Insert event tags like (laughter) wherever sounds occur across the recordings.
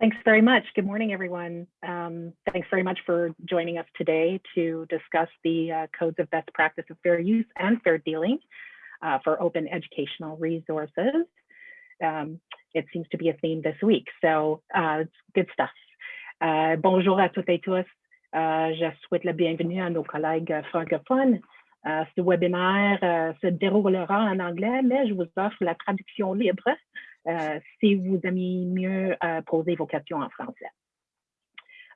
Thanks very much. Good morning, everyone. Um, thanks very much for joining us today to discuss the uh, codes of best practice of fair use and fair dealing uh, for open educational resources. Um, it seems to be a theme this week, so uh, it's good stuff. Uh, bonjour à toutes et tous. Euh, je souhaite la bienvenue à nos collègues francophones. Euh, ce webinaire euh, se déroulera en anglais, mais je vous offre la traduction libre si vous aimez mieux euh, poser vos questions en français.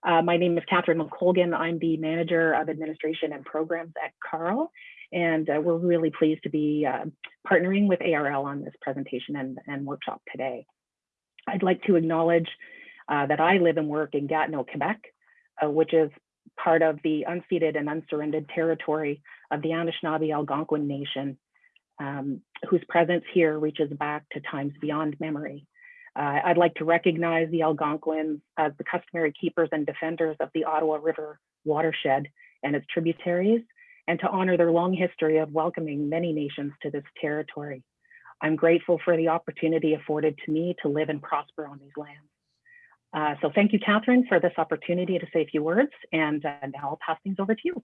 Uh, my name is Catherine McColgan. I'm the Manager of Administration and Programs at CARL, and uh, we're really pleased to be uh, partnering with ARL on this presentation and, and workshop today. I'd like to acknowledge uh, that I live and work in Gatineau, Quebec, uh, which is part of the unceded and unsurrendered territory of the Anishinaabe Algonquin Nation, um, whose presence here reaches back to times beyond memory. Uh, I'd like to recognize the Algonquins as the customary keepers and defenders of the Ottawa River watershed and its tributaries, and to honor their long history of welcoming many nations to this territory. I'm grateful for the opportunity afforded to me to live and prosper on these lands. Uh, so thank you, Catherine, for this opportunity to say a few words, and uh, now I'll pass things over to you.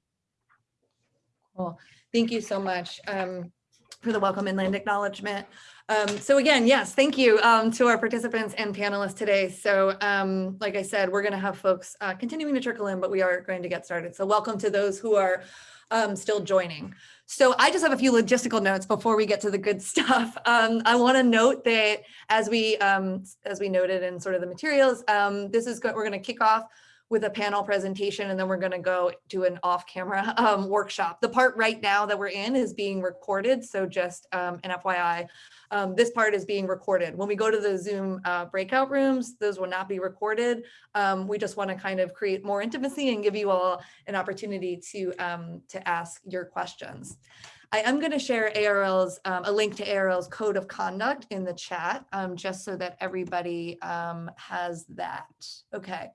Cool. Thank you so much. Um, for the welcome inland acknowledgement. Um, so again, yes, thank you um, to our participants and panelists today. So um, like I said, we're going to have folks uh, continuing to trickle in, but we are going to get started. So welcome to those who are um, still joining. So I just have a few logistical notes before we get to the good (laughs) stuff. Um, I want to note that as we um, as we noted in sort of the materials, this is good. We're going to kick off with a panel presentation and then we're going to go to an off-camera (laughs) um, workshop. The part right now that we're in is being recorded. So just um, an FYI, um, this part is being recorded. When we go to the Zoom uh, breakout rooms, those will not be recorded. Um, we just want to kind of create more intimacy and give you all an opportunity to, um, to ask your questions. I am going to share ARL's um, a link to ARL's code of conduct in the chat, um, just so that everybody um, has that. Okay.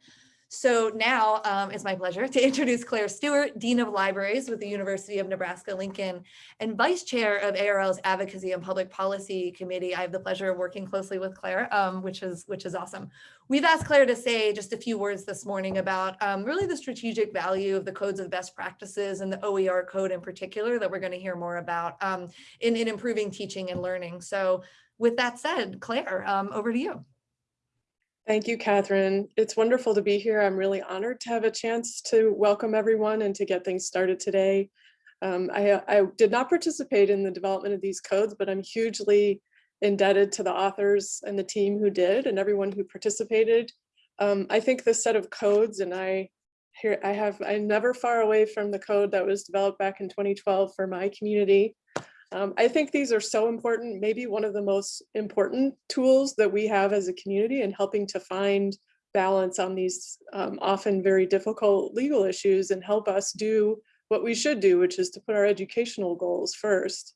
So now um, it's my pleasure to (laughs) introduce Claire Stewart, Dean of Libraries with the University of Nebraska-Lincoln and Vice Chair of ARL's Advocacy and Public Policy Committee. I have the pleasure of working closely with Claire, um, which is which is awesome. We've asked Claire to say just a few words this morning about um, really the strategic value of the codes of best practices and the OER code in particular that we're going to hear more about um, in, in improving teaching and learning. So with that said, Claire, um, over to you. Thank you, Catherine. It's wonderful to be here. I'm really honored to have a chance to welcome everyone and to get things started today. Um, I, I, did not participate in the development of these codes, but I'm hugely indebted to the authors and the team who did and everyone who participated. Um, I think this set of codes and I here I have I'm never far away from the code that was developed back in 2012 for my community. Um, I think these are so important, maybe one of the most important tools that we have as a community in helping to find balance on these um, often very difficult legal issues and help us do what we should do, which is to put our educational goals first.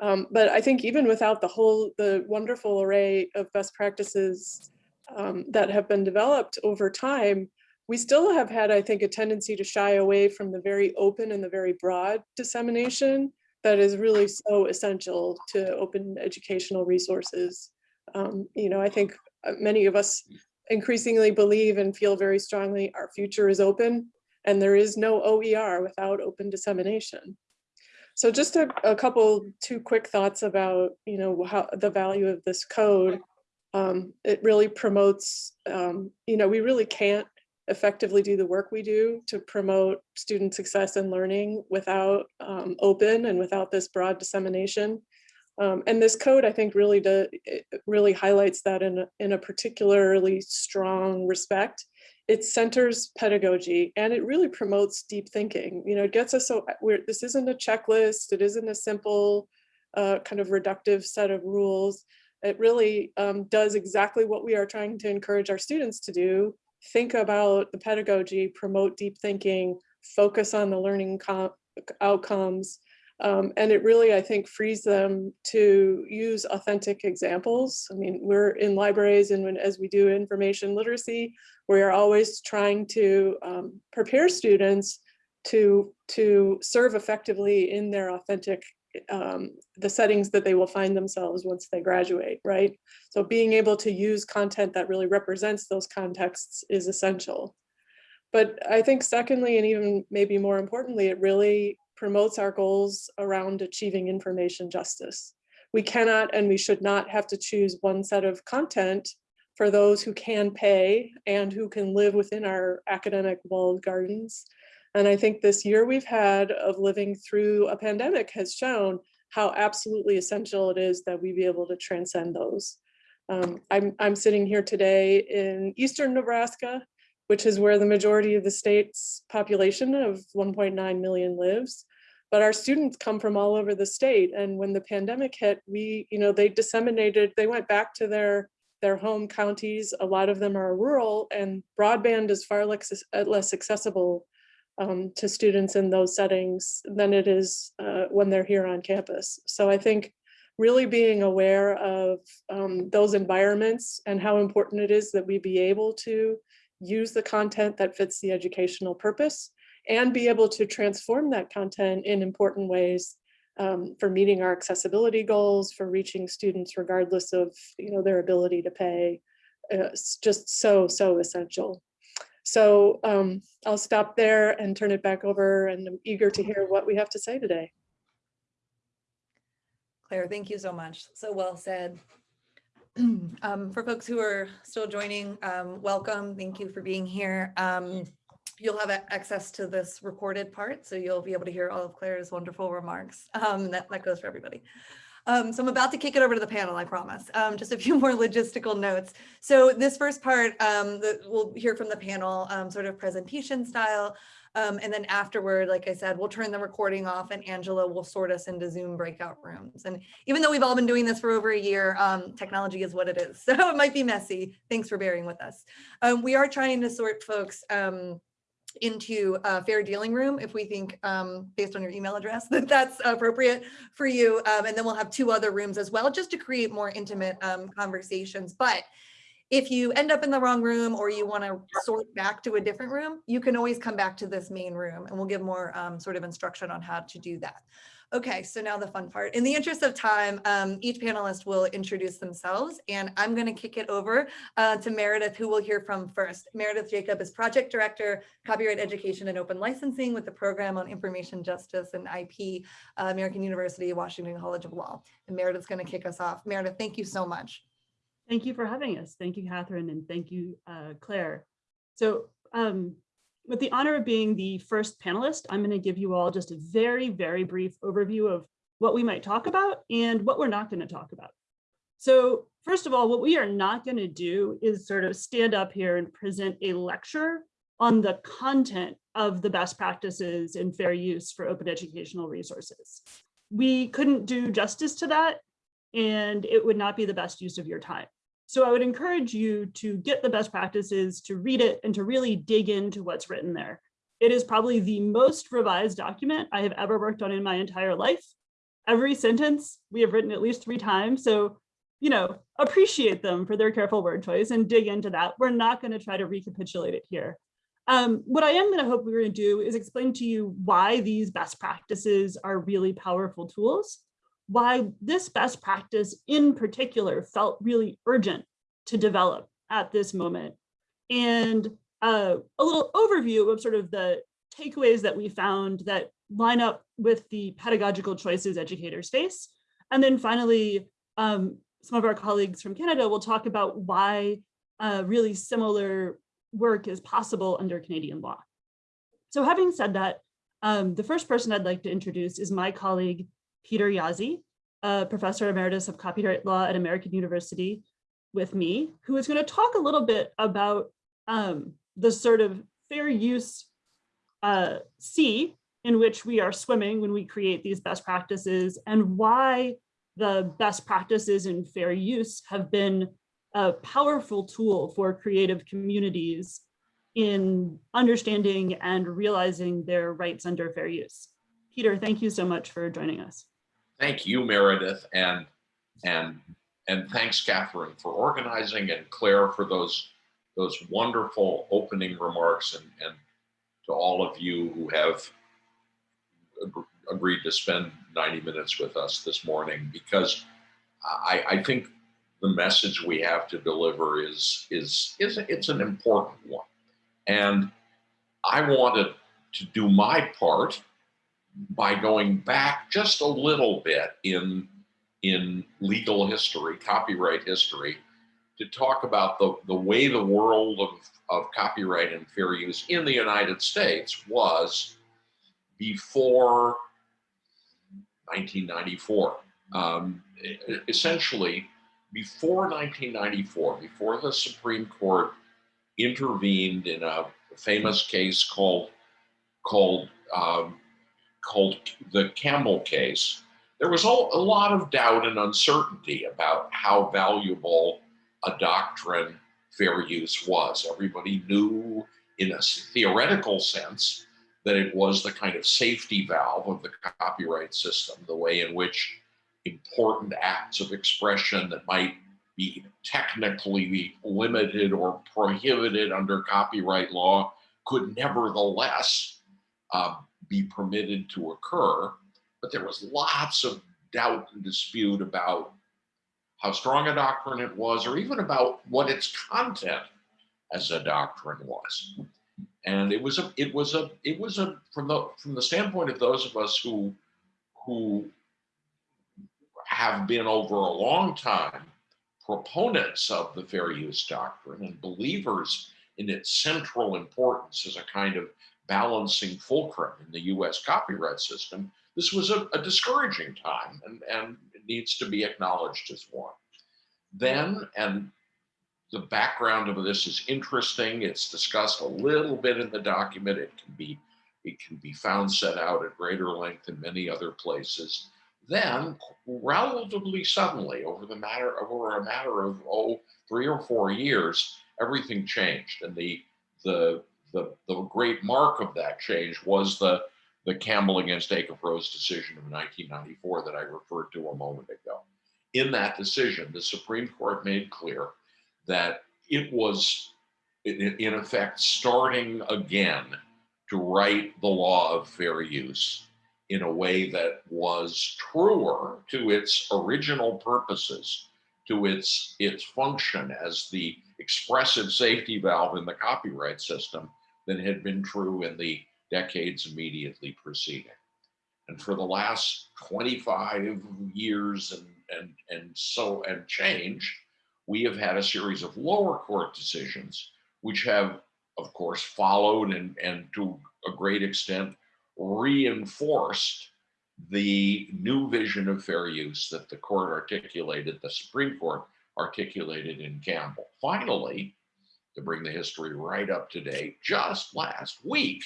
Um, but I think even without the whole, the wonderful array of best practices um, that have been developed over time, we still have had, I think, a tendency to shy away from the very open and the very broad dissemination that is really so essential to open educational resources. Um, you know, I think uh, many of us increasingly believe and feel very strongly our future is open and there is no OER without open dissemination. So just a, a couple, two quick thoughts about, you know, how the value of this code. Um, it really promotes, um, you know, we really can't effectively do the work we do to promote student success and learning without um, open and without this broad dissemination. Um, and this code, I think, really does, really highlights that in a, in a particularly strong respect. It centers pedagogy and it really promotes deep thinking. You know, it gets us so we're, this isn't a checklist. It isn't a simple uh, kind of reductive set of rules. It really um, does exactly what we are trying to encourage our students to do, think about the pedagogy, promote deep thinking, focus on the learning outcomes. Um, and it really, I think, frees them to use authentic examples. I mean, we're in libraries and when, as we do information literacy, we are always trying to um, prepare students to, to serve effectively in their authentic um, the settings that they will find themselves once they graduate, right? So being able to use content that really represents those contexts is essential. But I think secondly, and even maybe more importantly, it really promotes our goals around achieving information justice. We cannot and we should not have to choose one set of content for those who can pay and who can live within our academic walled gardens. And I think this year we've had of living through a pandemic has shown how absolutely essential it is that we be able to transcend those. Um, I'm, I'm sitting here today in Eastern Nebraska, which is where the majority of the state's population of 1.9 million lives. But our students come from all over the state. And when the pandemic hit, we, you know, they disseminated, they went back to their their home counties. A lot of them are rural and broadband is far less, less accessible um, to students in those settings than it is uh, when they're here on campus. So I think really being aware of um, those environments and how important it is that we be able to use the content that fits the educational purpose and be able to transform that content in important ways um, for meeting our accessibility goals, for reaching students regardless of you know their ability to pay. Uh, it's just so, so essential. So um, I'll stop there and turn it back over and I'm eager to hear what we have to say today. Claire, thank you so much. So well said. (clears throat) Um, for folks who are still joining, um, welcome. Thank you for being here. Um, you'll have access to this recorded part, so you'll be able to hear all of Claire's wonderful remarks. Um, that, that goes for everybody. Um, so I'm about to kick it over to the panel, I promise. Um, just a few (laughs) more logistical notes. So this first part, um, that we'll hear from the panel, um, sort of presentation style. Um, and then afterward, like I said, we'll turn the recording off and Angela will sort us into Zoom breakout rooms. And even though we've all been doing this for over a year, um, technology is what it is. (laughs) So it might be messy. Thanks for bearing with us. We are trying to sort folks into a fair dealing room if we think, um, based on your email address, (laughs) that that's appropriate for you. Um, and then we'll have two other rooms as well, just to create more intimate um, conversations. But if you end up in the wrong room or you want to sort back to a different room, you can always come back to this main room and we'll give more um, sort of instruction on how to do that. Okay, so now the fun part. In the interest of time, um, each panelist will introduce themselves and I'm going to kick it over uh, to Meredith, who we'll hear from first. Meredith Jacob is Project Director, Copyright Education and Open Licensing with the Program on Information Justice and IP, uh, American University, Washington College of Law. And Meredith's going to kick us off. Meredith, thank you so much. Thank you for having us. Thank you, Catherine, and thank you, uh, Claire. So um, with the honor of being the first panelist, I'm going to give you all just a very, very brief overview of what we might talk about and what we're not going to talk about. So first of all, what we are not going to do is sort of stand up here and present a lecture on the content of the best practices in fair use for open educational resources. We couldn't do justice to that and it would not be the best use of your time. So I would encourage you to get the best practices, to read it, and to really dig into what's written there. It is probably the most revised document I have ever worked on in my entire life. Every sentence we have written at least three times. So, you know, appreciate them for their careful word choice and dig into that. We're not going to try to recapitulate it here. Um, what I am going to hope we're going to do is explain to you why these best practices are really powerful tools why this best practice in particular felt really urgent to develop at this moment. And uh, a little overview of sort of the takeaways that we found that line up with the pedagogical choices educators face. And then finally, um, some of our colleagues from Canada will talk about why uh, really similar work is possible under Canadian law. So having said that, um, the first person I'd like to introduce is my colleague, Peter Jaszi, a professor emeritus of copyright law at American University with me, who is going to talk a little bit about um, the sort of fair use uh, sea in which we are swimming when we create these best practices and why the best practices in fair use have been a powerful tool for creative communities in understanding and realizing their rights under fair use. Peter, thank you so much for joining us. Thank you, Meredith, and and and thanks, Catherine, for organizing and Claire for those those wonderful opening remarks, and and to all of you who have agreed to spend 90 minutes with us this morning because I, I think the message we have to deliver is is is it's an important one, and I wanted to do my part by going back just a little bit in in legal history, copyright history, to talk about the, the way the world of, of copyright and fair use in the United States was before 1994. Um, essentially, before 1994, before the Supreme Court intervened in a famous case called called um, called the Campbell case, there was a, lot of doubt and uncertainty about how valuable a doctrine fair use was. Everybody knew, in a theoretical sense, that it was the kind of safety valve of the copyright system, the way in which important acts of expression that might be technically limited or prohibited under copyright law could nevertheless uh, be permitted to occur. But there was lots of doubt and dispute about how strong a doctrine it was, or even about what its content as a doctrine was. And it was a, it was a, it was a, from the from the standpoint of those of us who who have been over a long time proponents of the fair use doctrine and believers in its central importance as a kind of balancing fulcrum in the US copyright system, this was a, a discouraging time and, and needs to be acknowledged as one. Then, and the background of this is interesting, it's discussed a little bit in the document, it can be it can be found set out at greater length in many other places. Then, relatively suddenly, over the matter over a matter of oh three or four years, everything changed, and the the the, the great mark of that change was the the Campbell against Acuff-Rose decision of 1994 that I referred to a moment ago. In that decision, the Supreme Court made clear that it was, in, in effect, starting again to write the law of fair use in a way that was truer to its original purposes, to its, its function as the expressive safety valve in the copyright system than had been true in the decades immediately preceding. And for the last 25 years and, and, and so and change, we have had a series of lower court decisions, which have, of course, followed and, and to a great extent reinforced the new vision of fair use that the court articulated, the Supreme Court articulated in Campbell. Finally, to bring the history right up to date, just last week,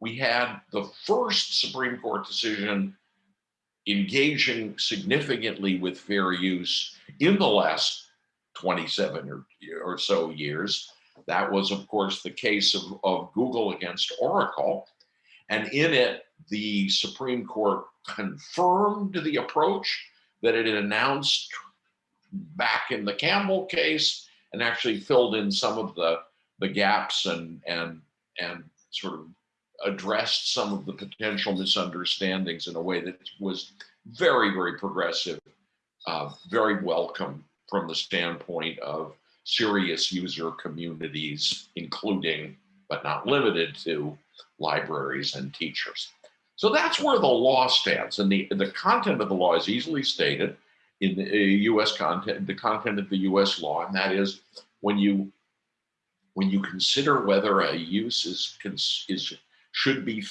we had the first Supreme Court decision engaging significantly with fair use in the last 27 or, or so years. That was, of course, the case of, of Google against Oracle. And in it, the Supreme Court confirmed the approach that it had announced back in the Campbell case and actually filled in some of the, the gaps and, and, and sort of addressed some of the potential misunderstandings in a way that was very, very progressive, uh, very welcome from the standpoint of serious user communities, including but not limited to libraries and teachers. So that's where the law stands. And the, the content of the law is easily stated in the uh, US content, the content of the US law, and that is when you when you consider whether a use is is should be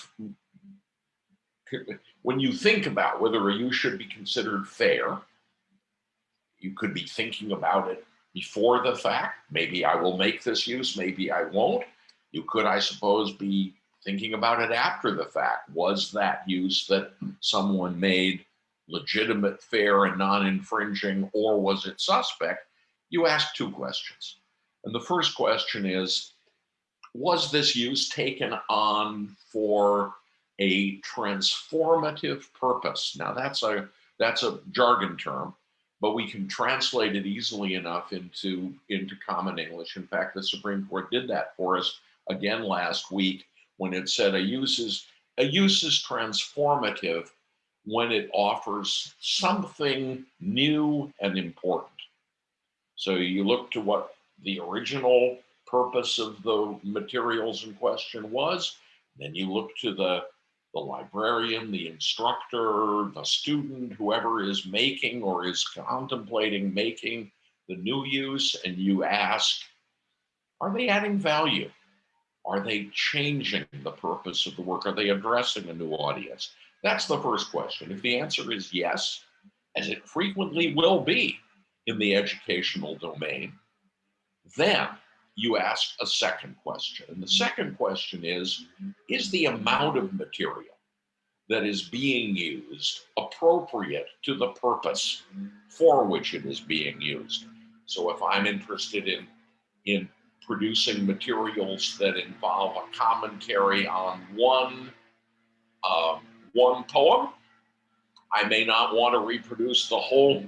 when you think about whether a use should be considered fair, you could be thinking about it before the fact. Maybe I will make this use, maybe I won't. You could, I suppose, be thinking about it after the fact. Was that use that someone made legitimate, fair, and non-infringing, or was it suspect? You ask two questions. And the first question is, was this use taken on for a transformative purpose? Now that's a that's a jargon term, but we can translate it easily enough into into common English. In fact, the Supreme Court did that for us again last week when it said a use is a use is transformative when it offers something new and important. So you look to what the original purpose of the materials in question was, then you look to the, the librarian, the instructor, the student, whoever is making or is contemplating making the new use, and you ask, are they adding value? Are they changing the purpose of the work? Are they addressing a new audience? That's the first question. If the answer is yes, as it frequently will be in the educational domain, then you ask a second question. And the second question is, is the amount of material that is being used appropriate to the purpose for which it is being used? So if I'm interested in, in producing materials that involve a commentary on one, uh, one poem, I may not want to reproduce the whole,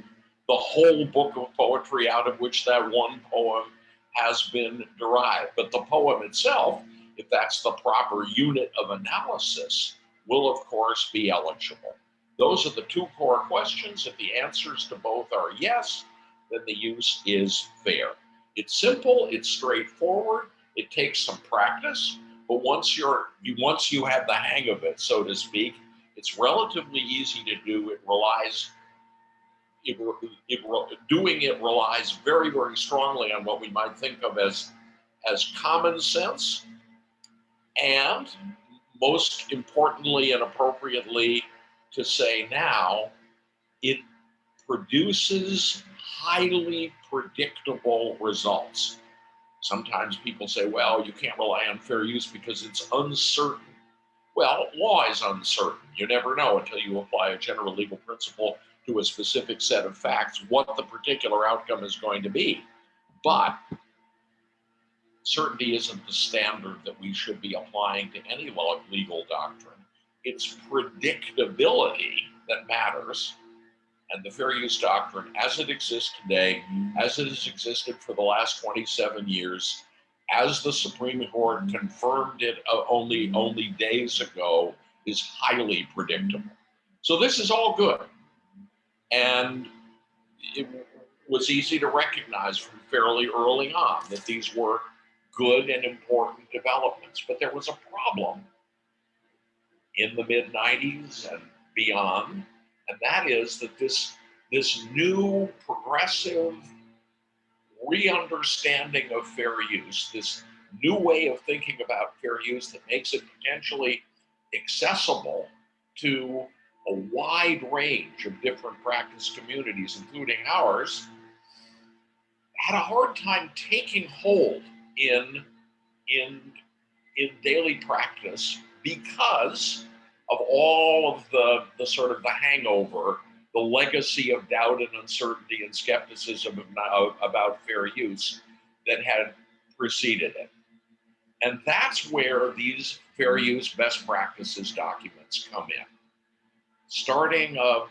the whole book of poetry out of which that one poem has been derived. But the poem itself, if that's the proper unit of analysis, will of course be eligible. Those are the two core questions. If the answers to both are yes, then the use is fair. It's simple, it's straightforward, it takes some practice, but once you're you once you have the hang of it, so to speak, it's relatively easy to do. It relies it, it, doing it relies very, very strongly on what we might think of as, as common sense, and most importantly and appropriately to say now, it produces highly predictable results. Sometimes people say, well, you can't rely on fair use because it's uncertain. Well, law is uncertain. You never know until you apply a general legal principle to a specific set of facts what the particular outcome is going to be. But certainty isn't the standard that we should be applying to any legal doctrine. It's predictability that matters. And the fair use doctrine, as it exists today, as it has existed for the last 27 years, as the Supreme Court confirmed it uh, only, only days ago, is highly predictable. So this is all good. And it was easy to recognize from fairly early on that these were good and important developments. But there was a problem in the mid 90s and beyond, and that is that this, this new progressive re-understanding of fair use, this new way of thinking about fair use that makes it potentially accessible to a wide range of different practice communities, including ours, had a hard time taking hold in, in, in daily practice because of all of the, the sort of the hangover, the legacy of doubt and uncertainty and skepticism of, about fair use that had preceded it. And that's where these fair use best practices documents come in starting a,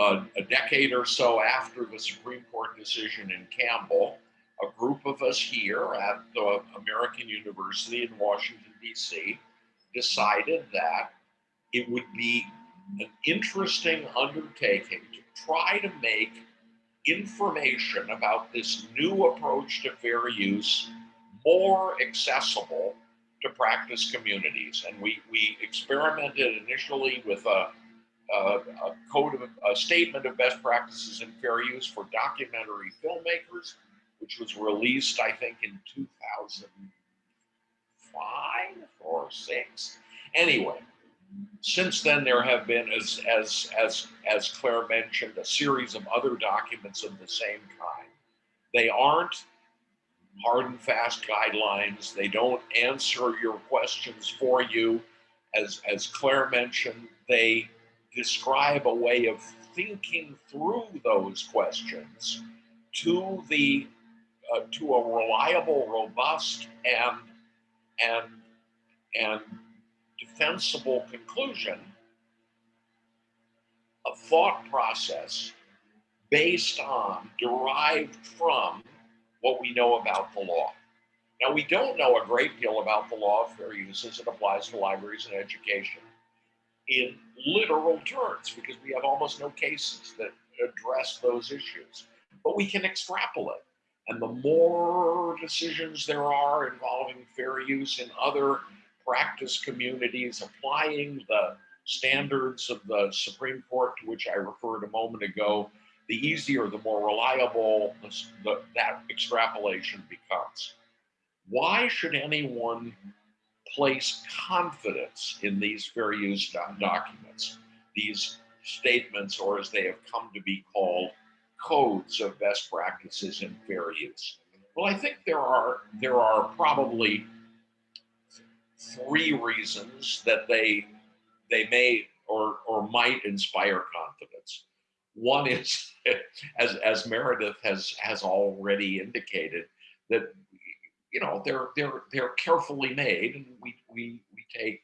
a, a, decade or so after the Supreme Court decision in Campbell, a group of us here at the American University in Washington, D.C., decided that it would be an interesting undertaking to try to make information about this new approach to fair use more accessible to practice communities. And we, we experimented initially with a uh, a code of a statement of best practices in fair use for documentary filmmakers, which was released, I think, in 2005 or six. Anyway, since then there have been, as as as as Claire mentioned, a series of other documents of the same kind. They aren't hard and fast guidelines. They don't answer your questions for you. As as Claire mentioned, they describe a way of thinking through those questions to the uh, to a reliable, robust, and and and defensible conclusion, a thought process based on, derived from what we know about the law. Now, we don't know a great deal about the law of fair use as it applies to libraries and education in literal terms because we have almost no cases that address those issues. But we can extrapolate. And the more decisions there are involving fair use in other practice communities, applying the standards of the Supreme Court to which I referred a moment ago, the easier, the more reliable the, that extrapolation becomes. Why should anyone place confidence in these fair use doc- documents, these statements, or as they have come to be called, codes of best practices in fair use? Well, I think there are there are probably three reasons that they they may or or might inspire confidence. One is, (laughs) as as Meredith has has already indicated, that you know they're they're they're carefully made, and we we we take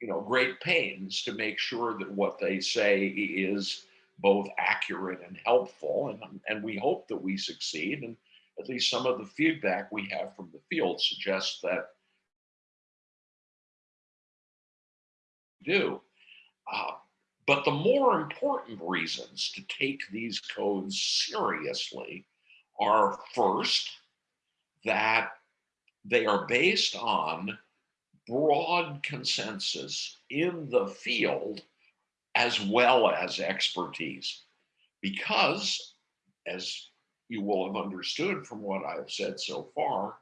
you know great pains to make sure that what they say is both accurate and helpful, and and we hope that we succeed. And at least some of the feedback we have from the field suggests that do. Uh, but the more important reasons to take these codes seriously are first, that they are based on broad consensus in the field as well as expertise. Because, as you will have understood from what I've said so far,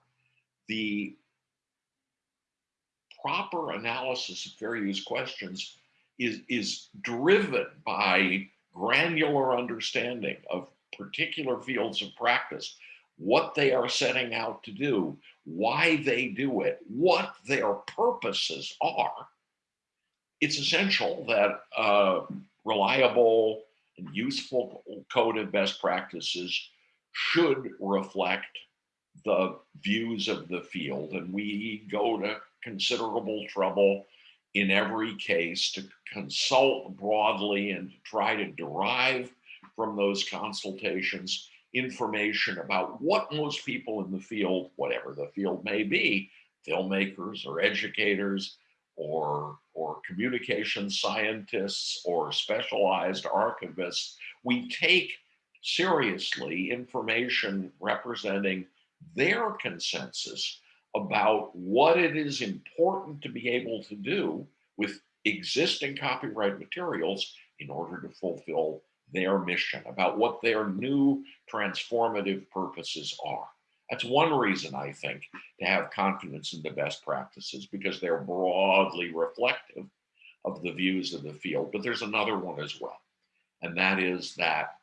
the proper analysis of fair use questions is, is driven by granular understanding of particular fields of practice, what they are setting out to do, why they do it, what their purposes are. It's essential that a reliable and useful code of best practices should reflect the views of the field. And we go to considerable trouble in every case to consult broadly and try to derive from those consultations information about what most people in the field, whatever the field may be, filmmakers or educators or, or communication scientists or specialized archivists, we take seriously information representing their consensus about what it is important to be able to do with existing copyright materials in order to fulfill their mission, about what their new transformative purposes are. That's one reason I think to have confidence in the best practices because they're broadly reflective of the views of the field. But there's another one as well, and that is that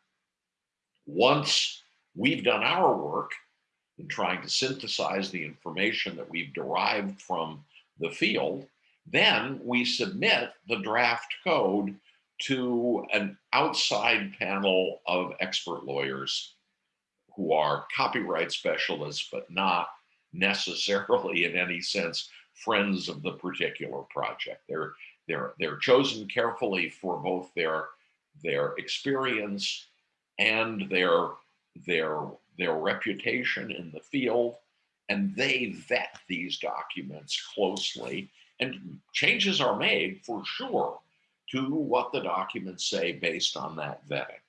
once we've done our work in trying to synthesize the information that we've derived from the field, then we submit the draft code to an outside panel of expert lawyers who are copyright specialists, but not necessarily in any sense friends of the particular project. They're, they're, they're chosen carefully for both their, their experience and their, their their reputation in the field, and they vet these documents closely. And changes are made for sure to what the documents say based on that vetting.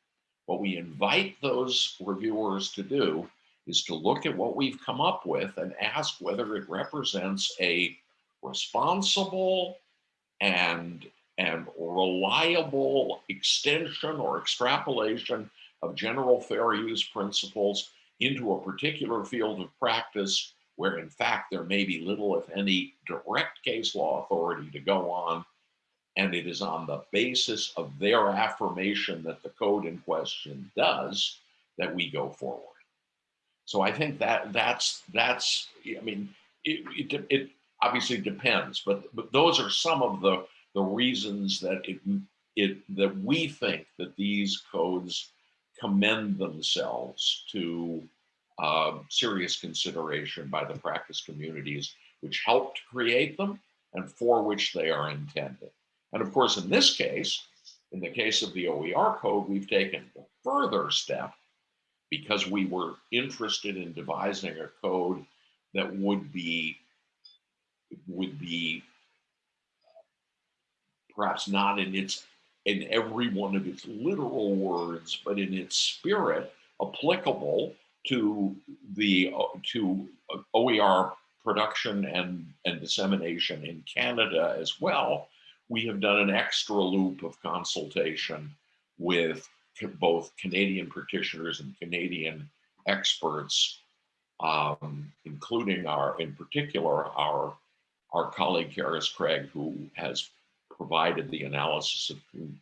What we invite those reviewers to do is to look at what we've come up with and ask whether it represents a responsible and, and reliable extension or extrapolation of general fair use principles into a particular field of practice where in fact there may be little if any direct case law authority to go on and it is on the basis of their affirmation that the code in question does that we go forward. So i think that that's that's i mean it, it, it obviously depends but but those are some of the the reasons that it it that we think that these codes commend themselves to uh, serious consideration by the practice communities which helped create them and for which they are intended. And of course, in this case, in the case of the OER code, we've taken a further step because we were interested in devising a code that would be would be perhaps not in its in every one of its literal words, but in its spirit, applicable to the to OER production and, and dissemination in Canada as well. We have done an extra loop of consultation with both Canadian practitioners and Canadian experts, um, including our, in particular, our, our colleague Carys Craig, who has provided the analysis of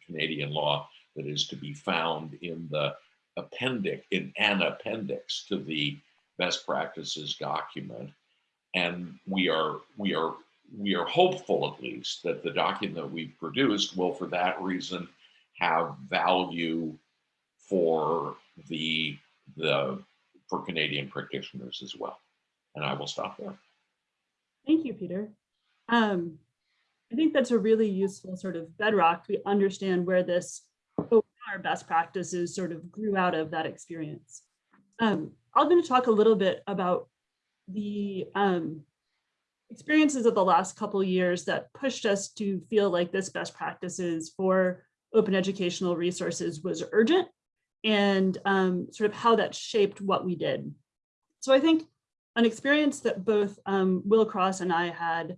Canadian law that is to be found in the appendix, in an appendix to the best practices document. And we are, we are, we are hopeful at least that the document we've produced will for that reason have value for the, the, for Canadian practitioners as well. And I will stop there. Thank you, Peter. Um, I think that's a really useful sort of bedrock. We understand where this our best practices sort of grew out of that experience. Um, I'm going to talk a little bit about the um, experiences of the last couple years that pushed us to feel like this best practices for open educational resources was urgent and um, sort of how that shaped what we did. So I think an experience that both um, Will Cross and I had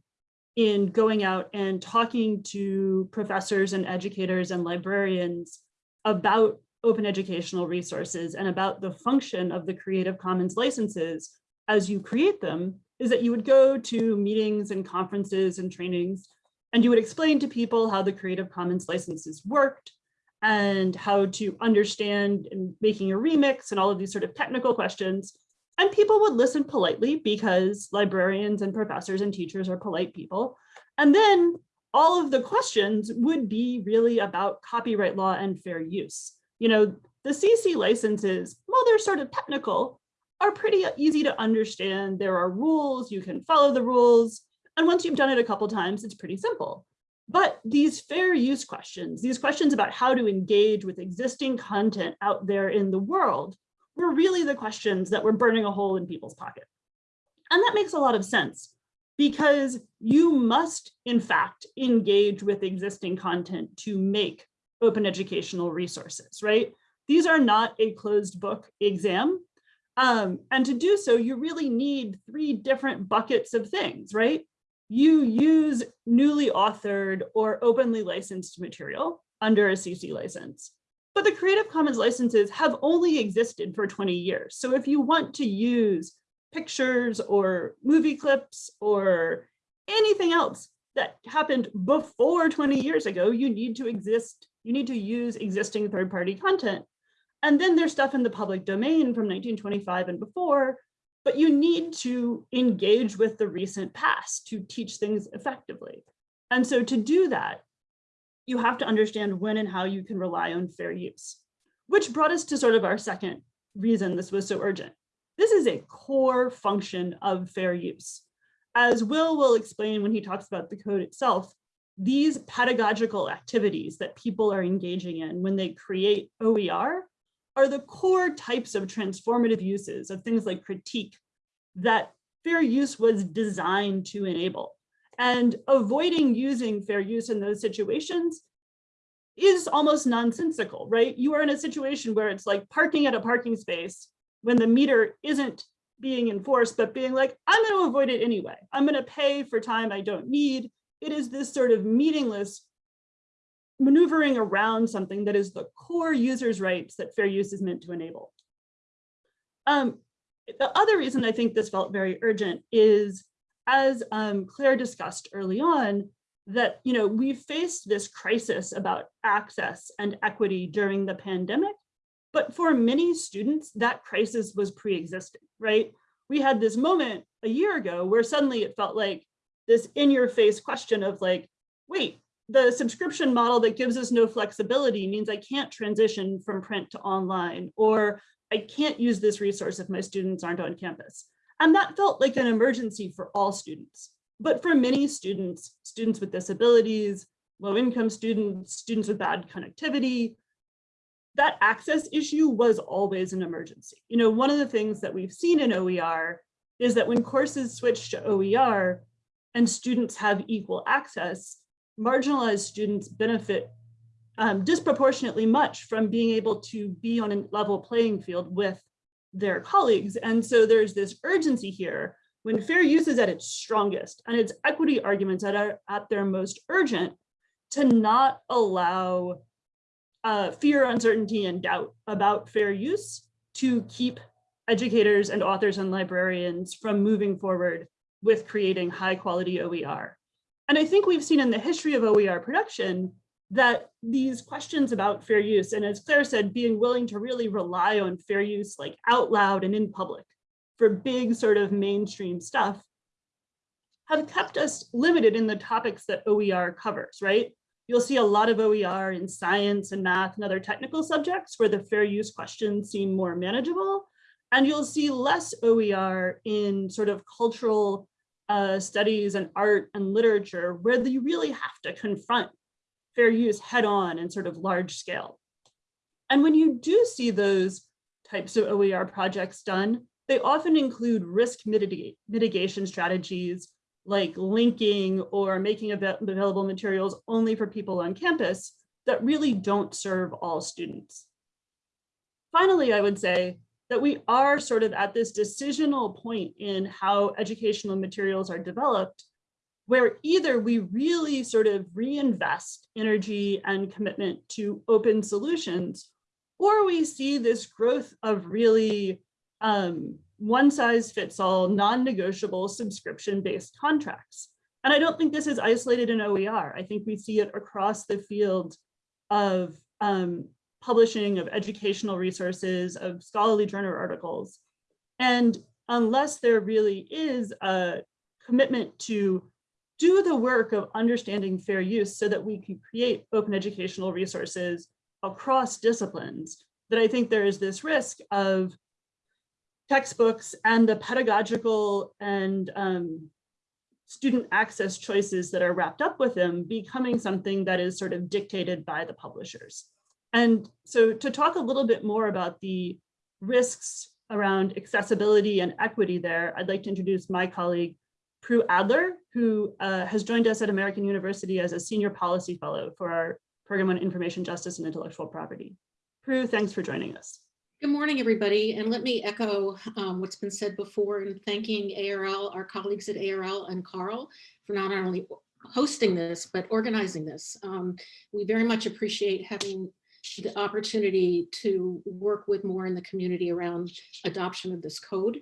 in going out and talking to professors and educators and librarians about open educational resources and about the function of the Creative Commons licenses as you create them is that you would go to meetings and conferences and trainings and you would explain to people how the Creative Commons licenses worked and how to understand and making a remix and all of these sort of technical questions. And people would listen politely because librarians and professors and teachers are polite people. And then all of the questions would be really about copyright law and fair use. You know, the CC licenses, while they're sort of technical, are pretty easy to understand. There are rules, you can follow the rules. And once you've done it a couple times, it's pretty simple. But these fair use questions, these questions about how to engage with existing content out there in the world, were really the questions that were burning a hole in people's pocket. And that makes a lot of sense because you must, in fact, engage with existing content to make open educational resources, right? These are not a closed book exam. Um, and to do so, you really need three different buckets of things, right? You use newly authored or openly licensed material under a CC license. But the Creative Commons licenses have only existed for 20 years. So if you want to use pictures or movie clips or anything else that happened before 20 years ago, you need to exist, you need to use existing third-party content. And then there's stuff in the public domain from 1925 and before, but you need to engage with the recent past to teach things effectively. And so to do that, you have to understand when and how you can rely on fair use, which brought us to sort of our second reason this was so urgent. This is a core function of fair use. As Will will explain when he talks about the code itself, these pedagogical activities that people are engaging in when they create OER are the core types of transformative uses of things like critique that fair use was designed to enable. And avoiding using fair use in those situations is almost nonsensical, right? You are in a situation where it's like parking at a parking space when the meter isn't being enforced, but being like, I'm going to avoid it anyway. I'm going to pay for time I don't need. It is this sort of meaningless maneuvering around something that is the core user's rights that fair use is meant to enable. Um, the other reason I think this felt very urgent is, as um, Claire discussed early on, that you know we faced this crisis about access and equity during the pandemic, but for many students, that crisis was pre-existing, right? We had this moment a year ago where suddenly it felt like this in-your-face question of like, wait, the subscription model that gives us no flexibility means I can't transition from print to online, or I can't use this resource if my students aren't on campus. And that felt like an emergency for all students. But for many students, students with disabilities, low income students, students with bad connectivity, that access issue was always an emergency. You know, one of the things that we've seen in OER is that when courses switch to OER and students have equal access, marginalized students benefit um, disproportionately much from being able to be on a level playing field with their colleagues. And so there's this urgency here when fair use is at its strongest and its equity arguments that are at their most urgent to not allow uh, fear, uncertainty, and doubt about fair use to keep educators and authors and librarians from moving forward with creating high quality OER. And I think we've seen in the history of OER production that these questions about fair use, and as Claire said, being willing to really rely on fair use like out loud and in public for big sort of mainstream stuff have kept us limited in the topics that OER covers, right? You'll see a lot of OER in science and math and other technical subjects where the fair use questions seem more manageable. And you'll see less OER in sort of cultural uh, studies and art and literature where you really have to confront fair use head on and sort of large scale. And when you do see those types of OER projects done, they often include risk mitigation strategies like linking or making available materials only for people on campus that really don't serve all students. Finally, I would say that we are sort of at this decisional point in how educational materials are developed, where either we really sort of reinvest energy and commitment to open solutions, or we see this growth of really um, one size fits all, non-negotiable subscription-based contracts. And I don't think this is isolated in OER. I think we see it across the field of um, publishing, of educational resources, of scholarly journal articles. And unless there really is a commitment to do the work of understanding fair use so that we can create open educational resources across disciplines, that I think there is this risk of textbooks and the pedagogical and um, student access choices that are wrapped up with them becoming something that is sort of dictated by the publishers. And so to talk a little bit more about the risks around accessibility and equity there, I'd like to introduce my colleague, Prue Adler, who uh, has joined us at American University as a senior policy fellow for our program on information justice and intellectual property. Prue, thanks for joining us. Good morning, everybody. And let me echo um, what's been said before in thanking ARL, our colleagues at ARL and CARL for not only hosting this, but organizing this. Um, we very much appreciate having the opportunity to work with more in the community around adoption of this code.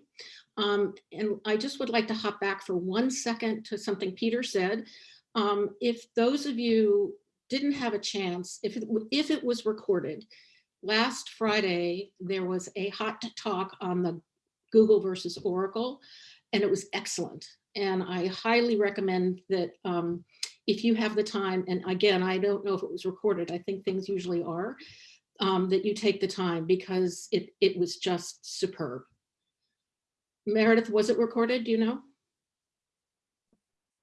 Um, and I just would like to hop back for one second to something Peter said. Um, if those of you didn't have a chance, if it, if it was recorded, last Friday, there was a hot talk on the Google versus Oracle, and it was excellent. And I highly recommend that um, if you have the time, and again, I don't know if it was recorded, I think things usually are, um, that you take the time because it, it was just superb. Meredith, was it recorded? Do you know?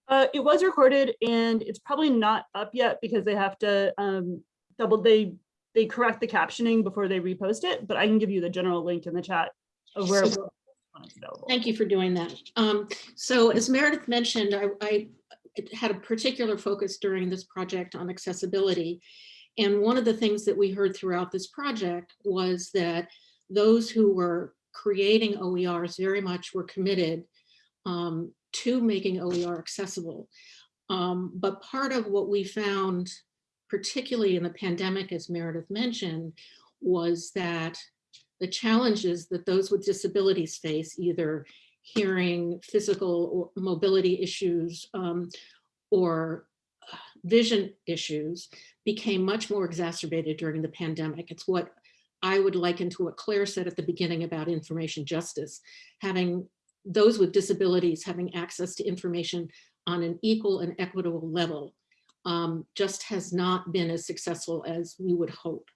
Uh, it was recorded and it's probably not up yet because they have to um, double, they they correct the captioning before they repost it, but I can give you the general link in the chat of where available. Thank you for doing that. Um, so as Meredith mentioned, I, I had a particular focus during this project on accessibility. And one of the things that we heard throughout this project was that those who were creating OERs very much were committed um, to making OER accessible. Um, but part of what we found particularly in the pandemic, as Meredith mentioned, was that the challenges that those with disabilities face, either hearing, physical mobility issues, um, or uh, vision issues, became much more exacerbated during the pandemic. It's what I would liken to what Claire said at the beginning about information justice, having those with disabilities having access to information on an equal and equitable level um, just has not been as successful as we would hope.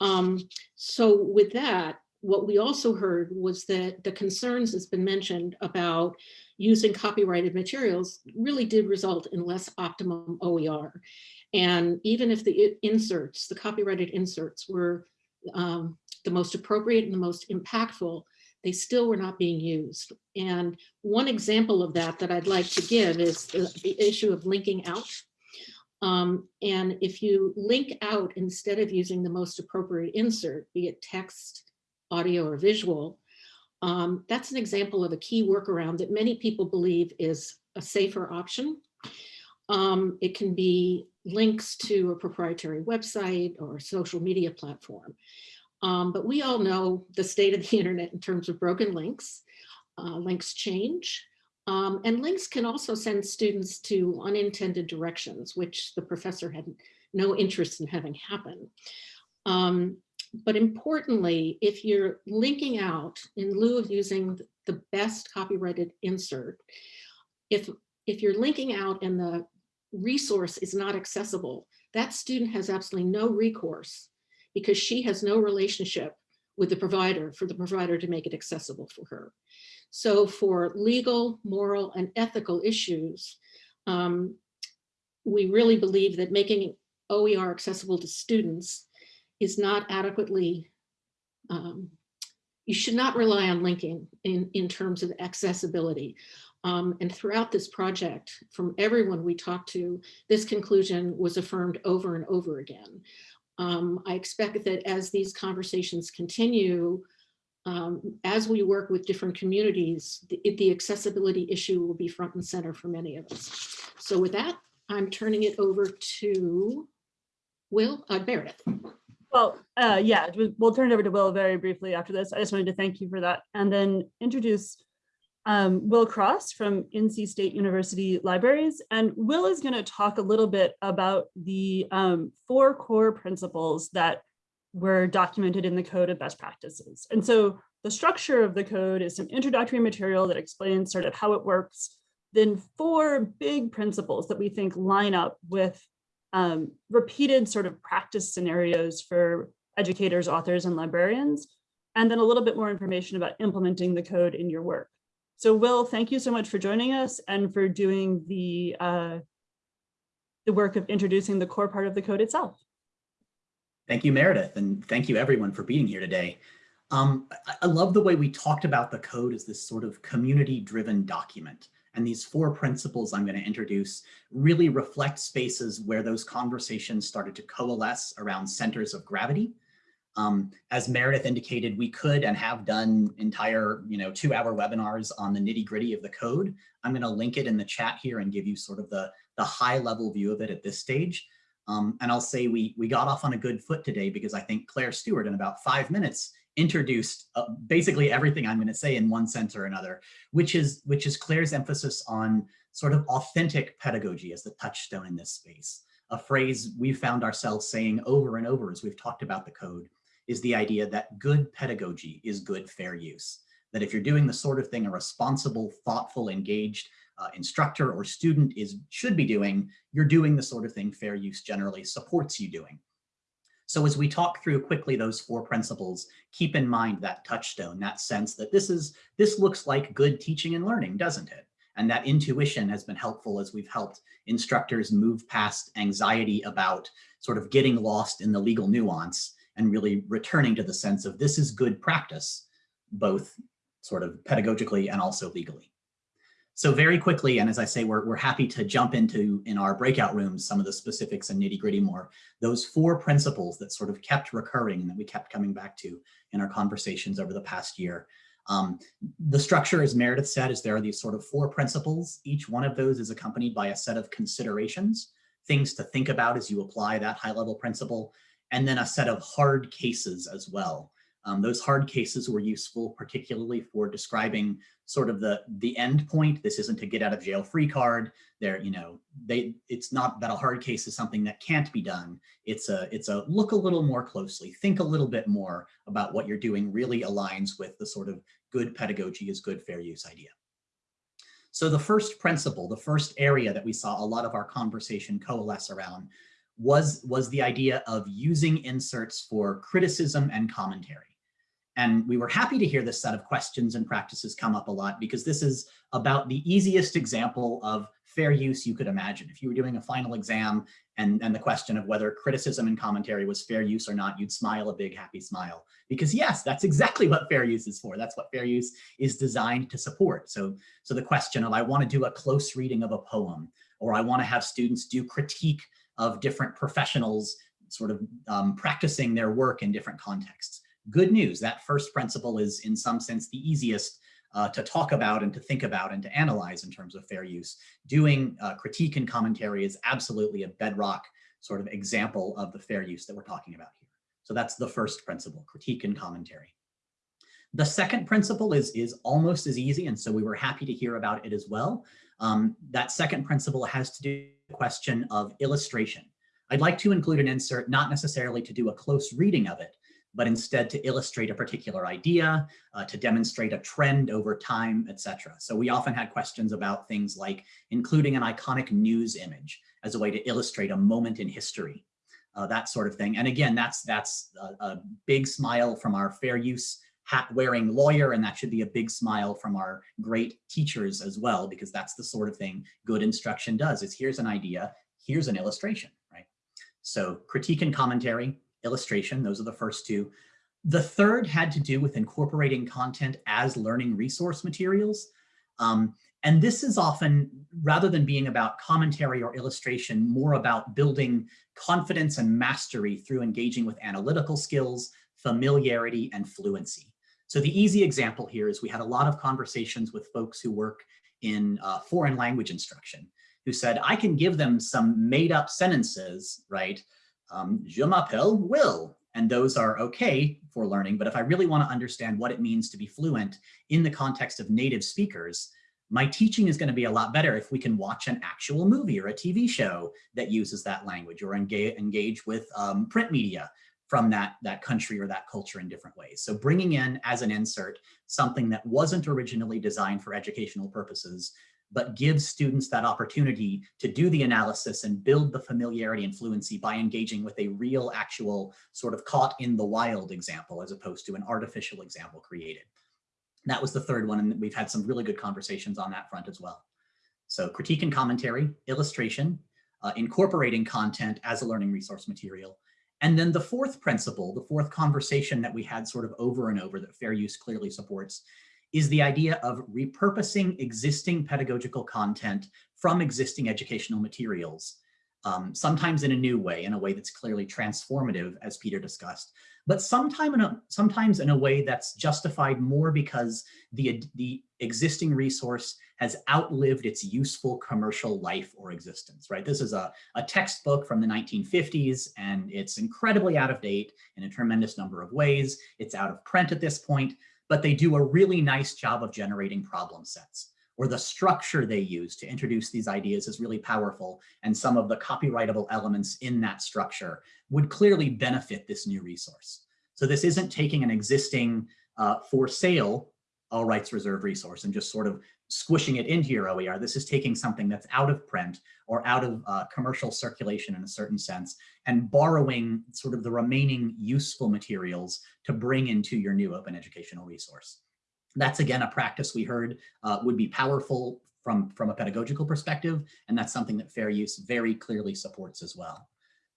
Um, so with that, what we also heard was that the concerns that's been mentioned about using copyrighted materials really did result in less optimum OER. And even if the inserts, the copyrighted inserts were um, the most appropriate and the most impactful, they still were not being used. And one example of that that I'd like to give is the, the issue of linking out Um, and if you link out instead of using the most appropriate insert, be it text, audio, or visual, um, that's an example of a key workaround that many people believe is a safer option. Um, it can be links to a proprietary website or social media platform. Um, but we all know the state of the (laughs) internet in terms of broken links. Uh, links change. Um, and links can also send students to unintended directions, which the professor had no interest in having happen. Um, but importantly, if you're linking out in lieu of using the best copyrighted insert, if, if you're linking out and the resource is not accessible, that student has absolutely no recourse because she has no relationship with the provider for the provider to make it accessible for her. So for legal, moral, and ethical issues, um, we really believe that making OER accessible to students is not adequately, um, you should not rely on linking in, in terms of accessibility. Um, and throughout this project, from everyone we talked to, this conclusion was affirmed over and over again. Um, I expect that as these conversations continue, um, as we work with different communities, the, the accessibility issue will be front and center for many of us. So with that, I'm turning it over to Will, uh, Meredith. Well, uh, yeah, we- we'll turn it over to Will very briefly after this. I just wanted to thank you for that and then introduce um, Will Cross from NC State University Libraries. And Will is going to talk a little bit about the um, four core principles that were documented in the Code of Best Practices. And so the structure of the code is some introductory material that explains sort of how it works, then four big principles that we think line up with um, repeated sort of practice scenarios for educators, authors, and librarians, and then a little bit more information about implementing the code in your work. So Will, thank you so much for joining us and for doing the, uh, the work of introducing the core part of the code itself. Thank you, Meredith, and thank you everyone for being here today. Um, I, I love the way we talked about the code as this sort of community-driven document. And these four principles I'm going to introduce really reflect spaces where those conversations started to coalesce around centers of gravity. Um, as Meredith indicated, we could and have done entire, you know, two hour webinars on the nitty gritty of the code. I'm going to link it in the chat here and give you sort of the, the high level view of it at this stage. Um, and I'll say we, we got off on a good foot today because I think Claire Stewart in about five minutes introduced uh, basically everything I'm going to say in one sense or another, which is, which is Claire's emphasis on sort of authentic pedagogy as the touchstone in this space. A phrase we've found ourselves saying over and over as we've talked about the code is the idea that good pedagogy is good fair use. That if you're doing the sort of thing a responsible, thoughtful, engaged uh, instructor or student is should be doing, you're doing the sort of thing fair use generally supports you doing. So as we talk through quickly those four principles, keep in mind that touchstone, that sense that this is this looks like good teaching and learning, doesn't it? And that intuition has been helpful as we've helped instructors move past anxiety about sort of getting lost in the legal nuance and really returning to the sense of this is good practice, both sort of pedagogically and also legally. So very quickly, and as I say, we're, we're happy to jump into in our breakout rooms some of the specifics and nitty gritty more. Those four principles that sort of kept recurring and that we kept coming back to in our conversations over the past year. Um, the structure, as Meredith said, is there are these sort of four principles. Each one of those is accompanied by a set of considerations, things to think about as you apply that high level principle, and then a set of hard cases as well. Um, those hard cases were useful, particularly for describing sort of the the end point. This isn't a get out of jail free card. There, you know, they it's not that a hard case is something that can't be done. It's a it's a look a little more closely, think a little bit more about what you're doing really aligns with the sort of good pedagogy is good fair use idea. So the first principle, the first area that we saw a lot of our conversation coalesce around was, was the idea of using inserts for criticism and commentary. And we were happy to hear this set of questions and practices come up a lot because this is about the easiest example of fair use you could imagine. If you were doing a final exam and, and the question of whether criticism and commentary was fair use or not, you'd smile a big happy smile. Because yes, that's exactly what fair use is for. That's what fair use is designed to support. So, so the question of I want to do a close reading of a poem, or I want to have students do critique of different professionals sort of um, practicing their work in different contexts. Good news, that first principle is in some sense the easiest uh, to talk about and to think about and to analyze in terms of fair use. Doing uh, critique and commentary is absolutely a bedrock sort of example of the fair use that we're talking about here. So that's the first principle, critique and commentary. The second principle is, is almost as easy, and so we were happy to hear about it as well. Um, that second principle has to do with the question of illustration. I'd like to include an insert, not necessarily to do a close reading of it, but instead to illustrate a particular idea, uh, to demonstrate a trend over time, etc. So we often had questions about things like including an iconic news image as a way to illustrate a moment in history, uh, that sort of thing. And again, that's, that's a, a big smile from our fair use hat wearing lawyer, and that should be a big smile from our great teachers as well, because that's the sort of thing good instruction does, is here's an idea, here's an illustration, right? So critique and commentary, illustration, those are the first two. The third had to do with incorporating content as learning resource materials. Um, and this is often, rather than being about commentary or illustration, more about building confidence and mastery through engaging with analytical skills, familiarity, and fluency. So the easy example here is we had a lot of conversations with folks who work in uh, foreign language instruction who said, I can give them some made up sentences, right? Um, je m'appelle Will, and those are okay for learning. But if I really want to understand what it means to be fluent in the context of native speakers, my teaching is going to be a lot better if we can watch an actual movie or a TV show that uses that language or engage, engage with um, print media from that, that country or that culture in different ways. So bringing in as an insert something that wasn't originally designed for educational purposes, but gives students that opportunity to do the analysis and build the familiarity and fluency by engaging with a real actual sort of caught in the wild example as opposed to an artificial example created. That was the third one, and we've had some really good conversations on that front as well. So critique and commentary, illustration, uh, incorporating content as a learning resource material, and then the fourth principle, the fourth conversation that we had sort of over and over that fair use clearly supports is the idea of repurposing existing pedagogical content from existing educational materials, um, sometimes in a new way, in a way that's clearly transformative, as Peter discussed, but sometime in a, sometimes in a way that's justified more because the, the existing resource has outlived its useful commercial life or existence, right? This is a, a textbook from the 1950s and it's incredibly out of date in a tremendous number of ways. It's out of print at this point, but they do a really nice job of generating problem sets or the structure they use to introduce these ideas is really powerful. And some of the copyrightable elements in that structure would clearly benefit this new resource. So this isn't taking an existing uh, for sale all rights reserved resource and just sort of squishing it into your OER. This is taking something that's out of print or out of uh, commercial circulation in a certain sense and borrowing sort of the remaining useful materials to bring into your new open educational resource. That's again a practice we heard uh, would be powerful from, from a pedagogical perspective, and that's something that fair use very clearly supports as well.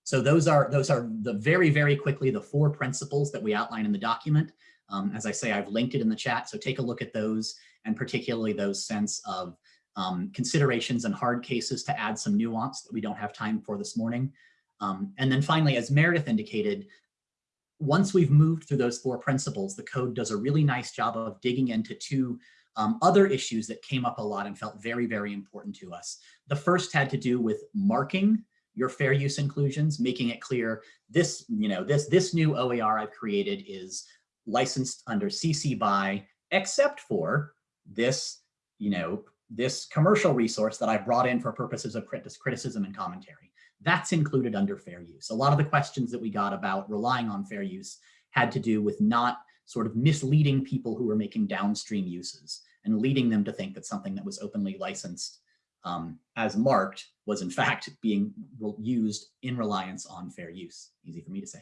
So those are, those are the very, very quickly the four principles that we outline in the document. Um, as I say, I've linked it in the chat, so take a look at those and particularly those sense of um, considerations and hard cases to add some nuance that we don't have time for this morning. Um, and then finally, as Meredith indicated, once we've moved through those four principles, the code does a really nice job of digging into two um, other issues that came up a lot and felt very, very important to us. The first had to do with marking your fair use inclusions, making it clear this, you know, this, this new OER I've created is licensed under CC BY, except for this, you know, this commercial resource that I brought in for purposes of criticism and commentary. That's included under fair use. A lot of the questions that we got about relying on fair use had to do with not sort of misleading people who were making downstream uses and leading them to think that something that was openly licensed um, as marked was in fact being used in reliance on fair use. Easy for me to say.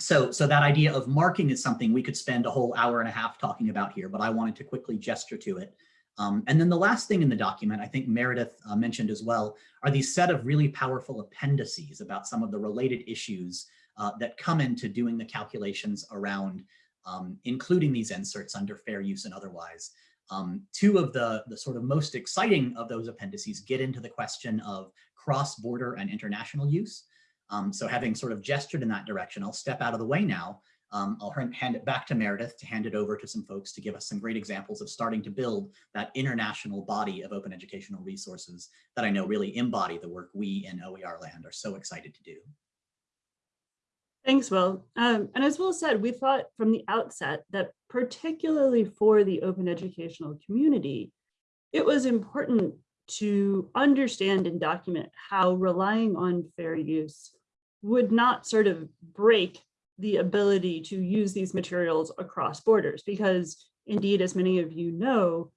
So, so that idea of marking is something we could spend a whole hour and a half talking about here, but I wanted to quickly gesture to it. Um, and then the last thing in the document, I think Meredith uh, mentioned as well, are these set of really powerful appendices about some of the related issues uh, that come into doing the calculations around um, including these inserts under fair use and otherwise. Um, two of the, the sort of most exciting of those appendices get into the question of cross-border and international use. Um, so having sort of gestured in that direction, I'll step out of the way now. Um, I'll hand it back to Meredith to hand it over to some folks to give us some great examples of starting to build that international body of open educational resources that I know really embody the work we in OER land are so excited to do. Thanks, Will. Um, and as Will said, we thought from the outset that particularly for the open educational community, it was important to understand and document how relying on fair use would not sort of break the ability to use these materials across borders, because indeed, as many of you know,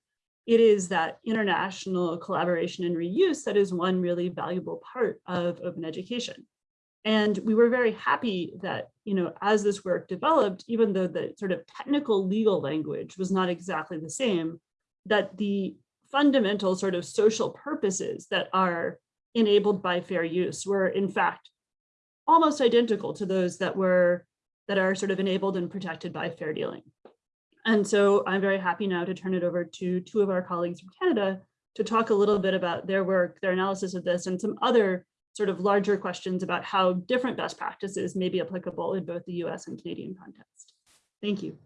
it is that international collaboration and reuse that is one really valuable part of open education. And we were very happy that, you know, as this work developed, even though the sort of technical legal language was not exactly the same, that the fundamental sort of social purposes that are enabled by fair use were in fact almost identical to those that were that are sort of enabled and protected by fair dealing. And so I'm very happy now to turn it over to two of our colleagues from Canada to talk a little bit about their work, their analysis of this, and some other sort of larger questions about how different best practices may be applicable in both the US and Canadian context. Thank you.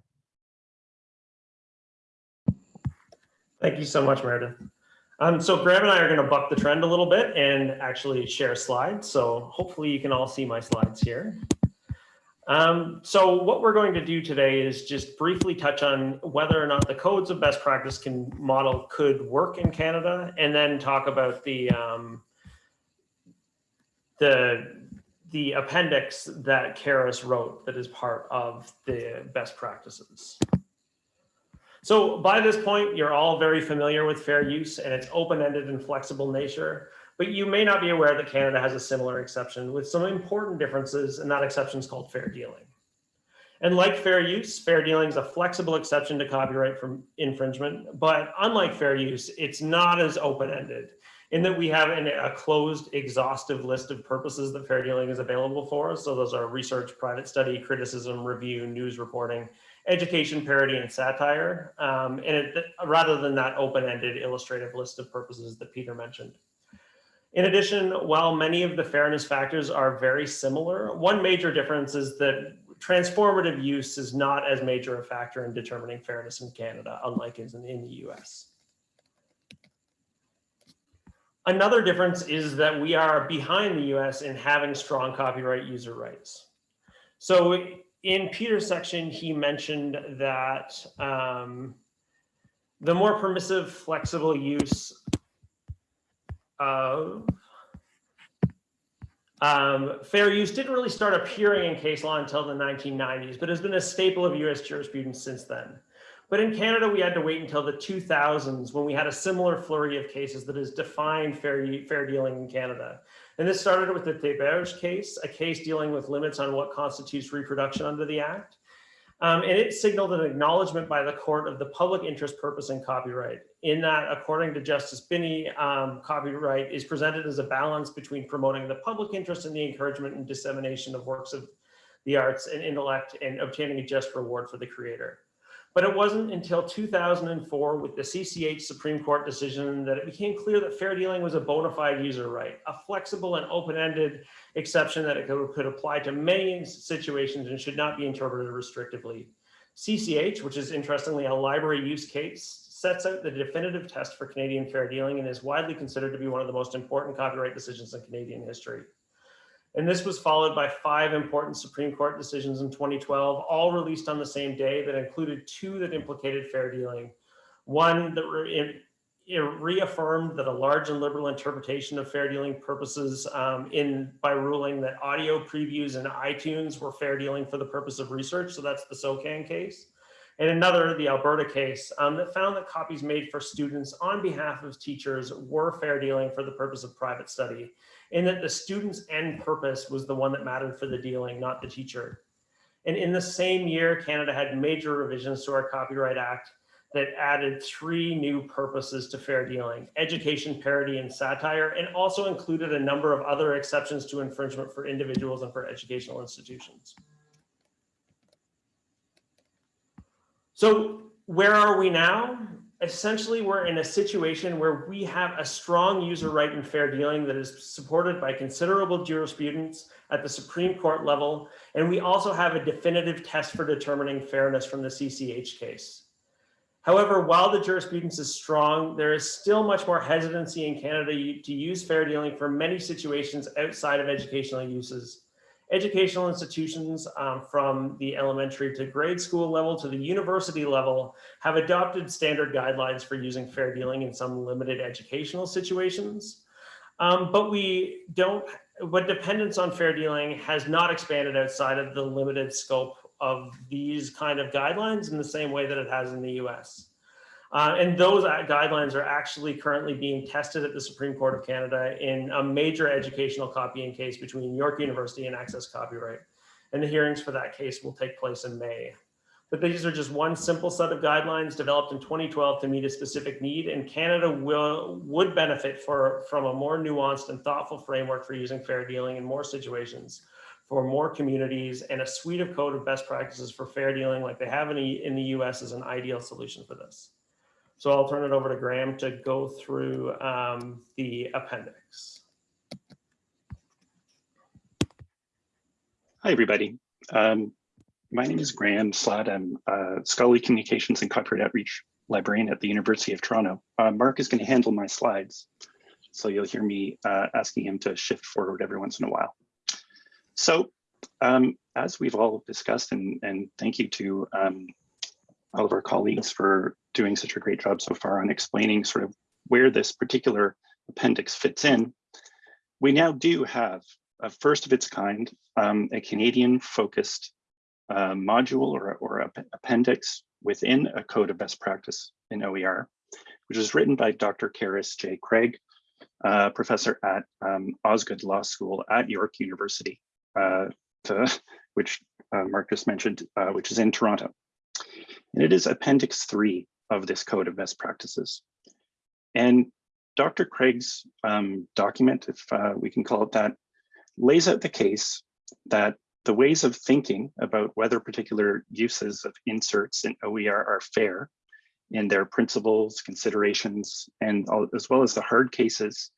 Thank you so much, Meredith. Um, so Graham and I are going to buck the trend a little bit and actually share slides. So hopefully you can all see my slides here. Um, so what we're going to do today is just briefly touch on whether or not the codes of best practice can model could work in Canada, and then talk about the um, the the appendix that Carys wrote that is part of the best practices. So by this point, you're all very familiar with fair use and its open-ended and flexible nature, but you may not be aware that Canada has a similar exception with some important differences, and that exception is called fair dealing. And like fair use, fair dealing is a flexible exception to copyright from infringement, but unlike fair use, it's not as open-ended in that we have an, a closed, exhaustive list of purposes that fair dealing is available for. So those are research, private study, criticism, review, news reporting, education, parody, and satire. Um, and it, rather than that open-ended illustrative list of purposes that Peter mentioned. In addition, while many of the fairness factors are very similar, one major difference is that transformative use is not as major a factor in determining fairness in Canada, unlike in, in the US. Another difference is that we are behind the US in having strong copyright user rights. So in Peter's section, he mentioned that um, the more permissive, flexible use of um, fair use didn't really start appearing in case law until the 1990s, but has been a staple of US jurisprudence since then. But in Canada, we had to wait until the 2000s when we had a similar flurry of cases that has defined fair, fair dealing in Canada. And this started with the Theberge case, a case dealing with limits on what constitutes reproduction under the Act. Um, and it signaled an acknowledgement by the court of the public interest purpose in copyright. In that, according to Justice Binnie, um, copyright is presented as a balance between promoting the public interest and the encouragement and dissemination of works of the arts and intellect and obtaining a just reward for the creator. But it wasn't until 2004 with the CCH Supreme Court decision that it became clear that fair dealing was a bona fide user right, a flexible and open-ended exception that it could, could apply to many situations and should not be interpreted restrictively. CCH, which is interestingly a library use case, sets out the definitive test for Canadian fair dealing and is widely considered to be one of the most important copyright decisions in Canadian history. And this was followed by five important Supreme Court decisions in 2012, all released on the same day that included two that implicated fair dealing. One that re reaffirmed that a large and liberal interpretation of fair dealing purposes um, in by ruling that audio previews in iTunes were fair dealing for the purpose of research. So that's the SOCAN case. And another, the Alberta case, um, that found that copies made for students on behalf of teachers were fair dealing for the purpose of private study in that the student's end purpose was the one that mattered for the dealing, not the teacher. And in the same year, Canada had major revisions to our Copyright Act that added three new purposes to fair dealing, education, parody, and satire, and also included a number of other exceptions to infringement for individuals and for educational institutions. So where are we now? Essentially we're in a situation where we have a strong user right in fair dealing that is supported by considerable jurisprudence at the Supreme Court level. And we also have a definitive test for determining fairness from the CCH case. However, while the jurisprudence is strong, there is still much more hesitancy in Canada to use fair dealing for many situations outside of educational uses. Educational institutions um, from the elementary to grade school level to the university level have adopted standard guidelines for using fair dealing in some limited educational situations. Um, but we don't, but dependence on fair dealing has not expanded outside of the limited scope of these kind of guidelines in the same way that it has in the US. Uh, and those guidelines are actually currently being tested at the Supreme Court of Canada in a major educational copying case between York University and Access Copyright. And the hearings for that case will take place in May. But these are just one simple set of guidelines developed in 2012 to meet a specific need and Canada will would benefit for, from a more nuanced and thoughtful framework for using fair dealing in more situations for more communities and a suite of code of best practices for fair dealing like they have in the, in the US is an ideal solution for this. So I'll turn it over to Graham to go through um, the appendix. Hi, everybody. Um, my name is Graham Slaght. I'm a scholarly communications and copyright outreach librarian at the University of Toronto. Uh, Mark is going to handle my slides, so you'll hear me uh, asking him to shift forward every once in a while. So um, as we've all discussed, and, and thank you to um, all of our colleagues for doing such a great job so far on explaining sort of where this particular appendix fits in, we now do have a first of its kind, um, a Canadian focused uh, module or, or appendix within a code of best practice in OER, which was written by Dr. Carys J. Craig, uh, professor at um, Osgoode Law School at York University, uh, to, which uh, Mark just mentioned, uh, which is in Toronto. And it is Appendix 3 of this Code of Best Practices. And Dr. Craig's um, document, if uh, we can call it that, lays out the case that the ways of thinking about whether particular uses of inserts in OER are fair in their principles, considerations, and all, as well as the hard cases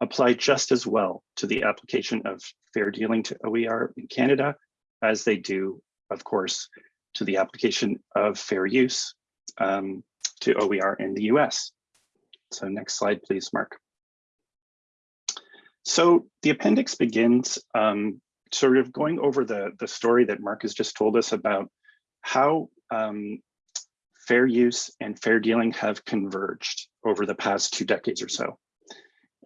apply just as well to the application of fair dealing to OER in Canada as they do, of course, to the application of fair use um, to OER in the US. So next slide, please, Mark. So the appendix begins um, sort of going over the, the story that Mark has just told us about how um, fair use and fair dealing have converged over the past two decades or so.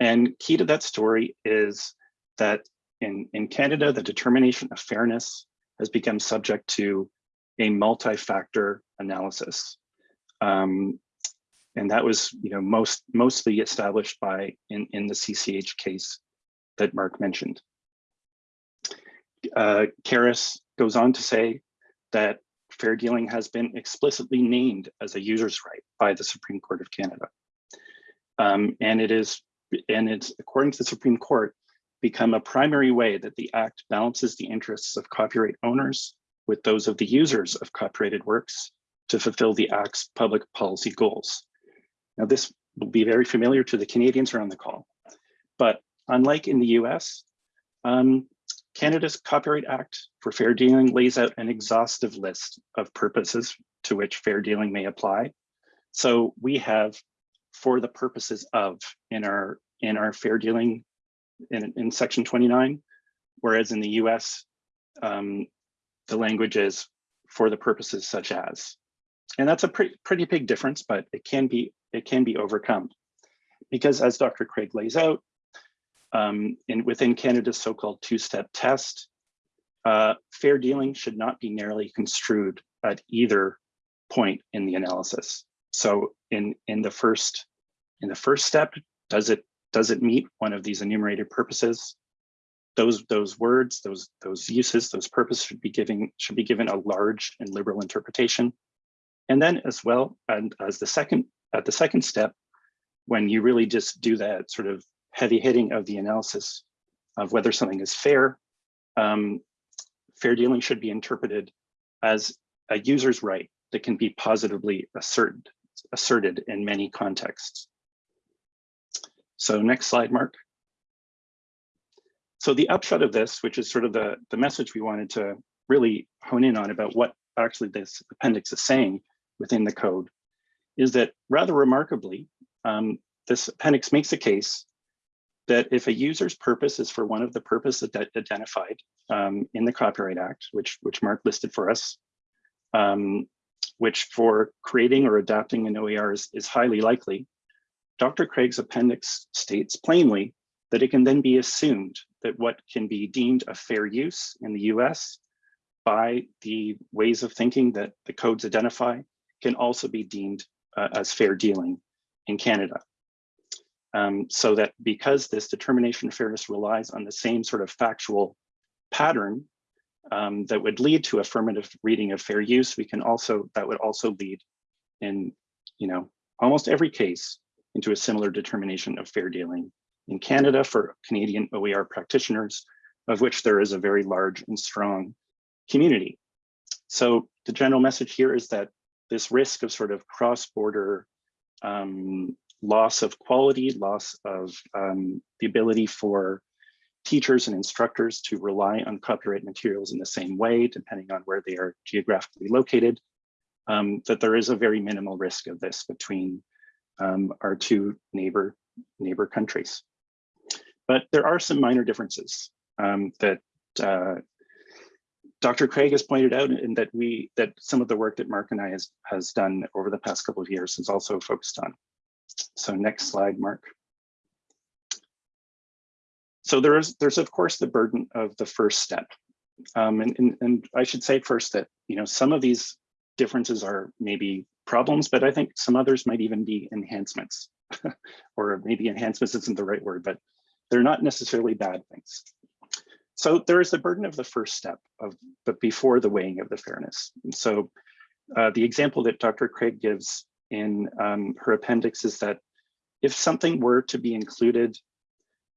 And key to that story is that in, in Canada, the determination of fairness has become subject to a multi-factor analysis. Um, and that was you know, most, mostly established by in, in the CCH case that Mark mentioned. Uh, Carys goes on to say that fair dealing has been explicitly named as a user's right by the Supreme Court of Canada. Um, and it is, and it's according to the Supreme Court, become a primary way that the act balances the interests of copyright owners with those of the users of copyrighted works to fulfill the act's public policy goals. Now this will be very familiar to the Canadians around the call, but unlike in the US, um, Canada's Copyright Act for Fair Dealing lays out an exhaustive list of purposes to which fair dealing may apply. So we have for the purposes of in our in our fair dealing in, in section 29, whereas in the US, um, the language is for the purposes such as. And that's a pretty, pretty big difference, but it can be it can be overcome. Because as Dr. Craig lays out, um, in, within Canada's so-called two-step test, uh, fair dealing should not be narrowly construed at either point in the analysis. So in, in the first in the first step, does it does it meet one of these enumerated purposes? Those those words, those those uses, those purposes should be giving should be given a large and liberal interpretation. And then as well, and as the second at the second step, when you really just do that sort of heavy hitting of the analysis of whether something is fair, um, fair dealing should be interpreted as a user's right that can be positively asserted. asserted in many contexts. So next slide, Mark. So the upshot of this, which is sort of the, the message we wanted to really hone in on about what actually this appendix is saying within the code, is that rather remarkably, um, this appendix makes a case that if a user's purpose is for one of the purposes identified um, in the Copyright Act, which, which Mark listed for us, um, which for creating or adapting an OER is, is highly likely, Dr. Craig's appendix states plainly that it can then be assumed that what can be deemed a fair use in the US by the ways of thinking that the codes identify can also be deemed uh, as fair dealing in Canada. Um, so that because this determination of fairness relies on the same sort of factual pattern um, that would lead to affirmative reading of fair use, we can also, that would also lead in, you know, almost every case into a similar determination of fair dealing in Canada for Canadian OER practitioners, of which there is a very large and strong community. So the general message here is that this risk of sort of cross-border um, loss of quality, loss of um, the ability for teachers and instructors to rely on copyright materials in the same way, depending on where they are geographically located, um, that there is a very minimal risk of this between um, our two neighbor, neighbor countries. But there are some minor differences um, that uh, Dr. Craig has pointed out and that we that some of the work that Mark and I has, has done over the past couple of years is also focused on. So next slide, Mark. So there is, there's of course the burden of the first step. Um, and, and, and I should say first that, you know, some of these differences are maybe problems, but I think some others might even be enhancements (laughs) or maybe enhancements isn't the right word, but they're not necessarily bad things. So there is the burden of the first step of, but before the weighing of the fairness. And so uh, the example that Dr. Craig gives in um, her appendix is that if something were to be included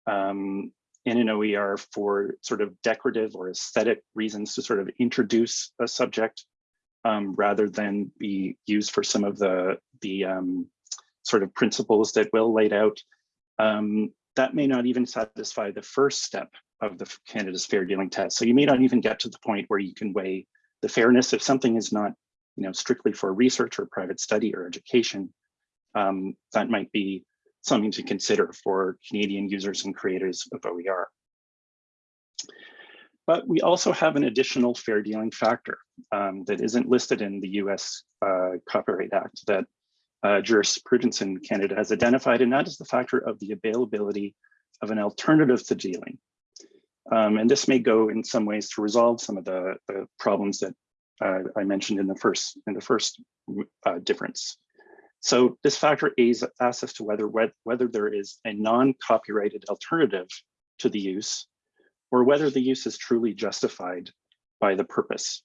um, in an OER for sort of decorative or aesthetic reasons to sort of introduce a subject um, rather than be used for some of the, the um, sort of principles that Will laid out, um, that may not even satisfy the first step of the Canada's fair dealing test. So you may not even get to the point where you can weigh the fairness if something is not you know, strictly for research or private study or education, um, that might be something to consider for Canadian users and creators of OER. But we also have an additional fair dealing factor um, that isn't listed in the US uh, Copyright Act that uh, jurisprudence in Canada has identified, and that is the factor of the availability of an alternative to dealing. Um, and this may go in some ways to resolve some of the, the problems that uh, I mentioned in the first in the first uh, difference. So this factor A's asks us to whether whether there is a non-copyrighted alternative to the use, or whether the use is truly justified by the purpose.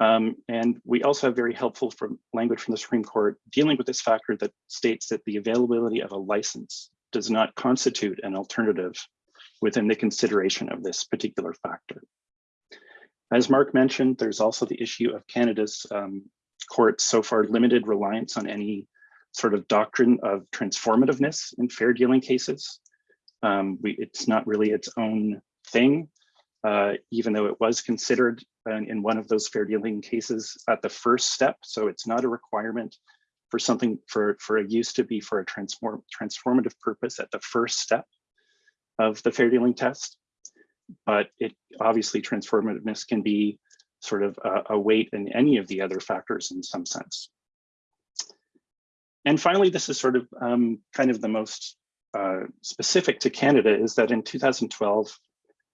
Um, and we also have very helpful from language from the Supreme Court dealing with this factor that states that the availability of a license does not constitute an alternative within the consideration of this particular factor. As Mark mentioned, there's also the issue of Canada's um, courts so far limited reliance on any sort of doctrine of transformativeness in fair dealing cases. Um, we, it's not really its own thing, uh, even though it was considered in, in one of those fair dealing cases at the first step. So it's not a requirement for something for, for a use to be for a transform, transformative purpose at the first step of the fair dealing test but it obviously transformativeness can be sort of a, a weight in any of the other factors in some sense. And finally, this is sort of um, kind of the most uh, specific to Canada is that in 2012,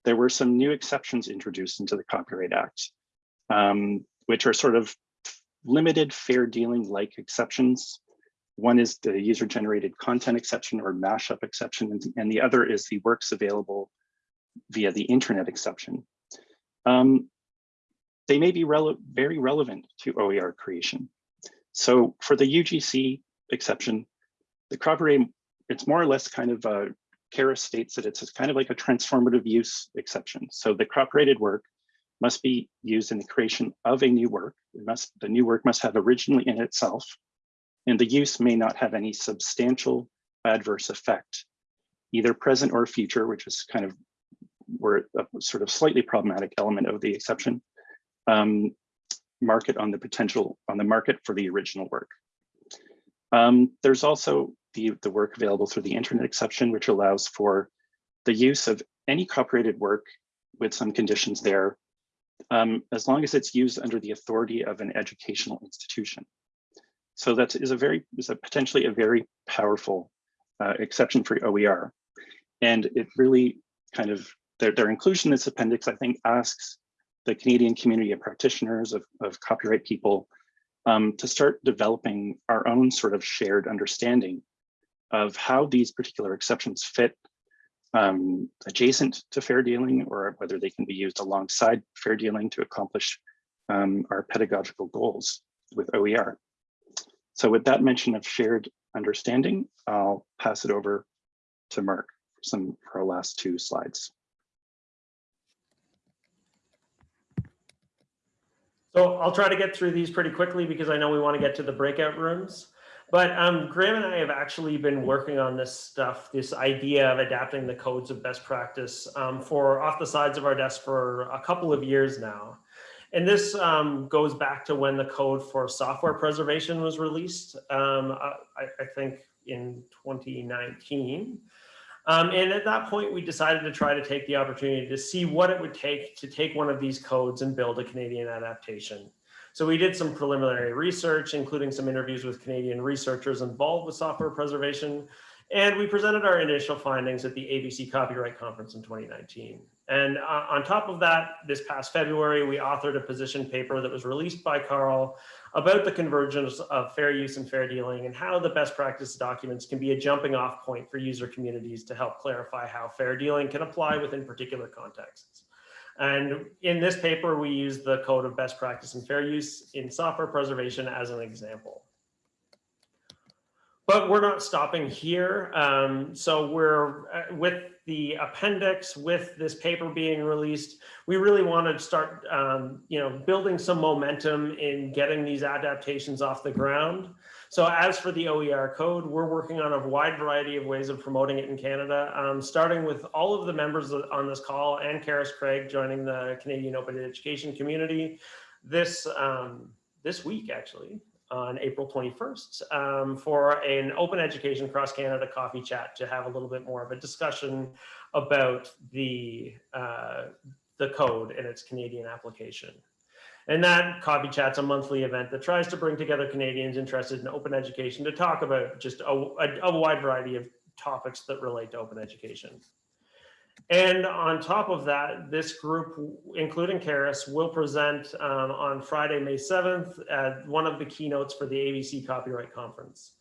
there were some new exceptions introduced into the Copyright Act, um, which are sort of limited fair dealing like exceptions. One is the user generated content exception or mashup exception, and, the other is the works available via the internet exception, um, they may be rele very relevant to OER creation. So for the UGC exception, the copyright, it's more or less kind of a, Kara states that it's kind of like a transformative use exception. So the copyrighted work must be used in the creation of a new work. It must, the new work must have originally in itself and the use may not have any substantial adverse effect, either present or future, which is kind of where a sort of slightly problematic element of the exception, um, market on the potential on the market for the original work. Um, there's also the, the work available through the internet exception, which allows for the use of any copyrighted work with some conditions there, um, as long as it's used under the authority of an educational institution. So that is a very, is a potentially a very powerful uh, exception for OER. And it really kind of, their, their inclusion in this appendix, I think, asks the Canadian community of practitioners, of, of copyright people, um, to start developing our own sort of shared understanding of how these particular exceptions fit um, adjacent to fair dealing or whether they can be used alongside fair dealing to accomplish um, our pedagogical goals with OER. So with that mention of shared understanding, I'll pass it over to Mark for some for our last two slides. So I'll try to get through these pretty quickly because I know we want to get to the breakout rooms. But um, Graham and I have actually been working on this stuff, this idea of adapting the codes of best practice um, for off the sides of our desk for a couple of years now. And this um, goes back to when the code for software preservation was released, um, I, I, think in 2019. Um, and at that point, we decided to try to take the opportunity to see what it would take to take one of these codes and build a Canadian adaptation. So we did some preliminary research, including some interviews with Canadian researchers involved with software preservation. And we presented our initial findings at the ABC Copyright Conference in 2019. And uh, on top of that, this past February, we authored a position paper that was released by CARL about the convergence of fair use and fair dealing and how the best practice documents can be a jumping off point for user communities to help clarify how fair dealing can apply within particular contexts. And in this paper, we use the code of best practice and fair use in software preservation as an example. But we're not stopping here. Um, so we're uh, with the appendix, with this paper being released, we really want to start, um, you know, building some momentum in getting these adaptations off the ground. So as for the OER code, we're working on a wide variety of ways of promoting it in Canada, um, starting with all of the members on this call and Carys Craig joining the Canadian Open Education community this, um, this week, actually, on April 21st um, for an open education cross Canada coffee chat to have a little bit more of a discussion about the, uh, the code and its Canadian application. And that Coffee Chat's a monthly event that tries to bring together Canadians interested in open education to talk about just a, a, a wide variety of topics that relate to open education. And on top of that, this group, including Carys, will present um, on Friday, May 7th at one of the keynotes for the ABC Copyright Conference.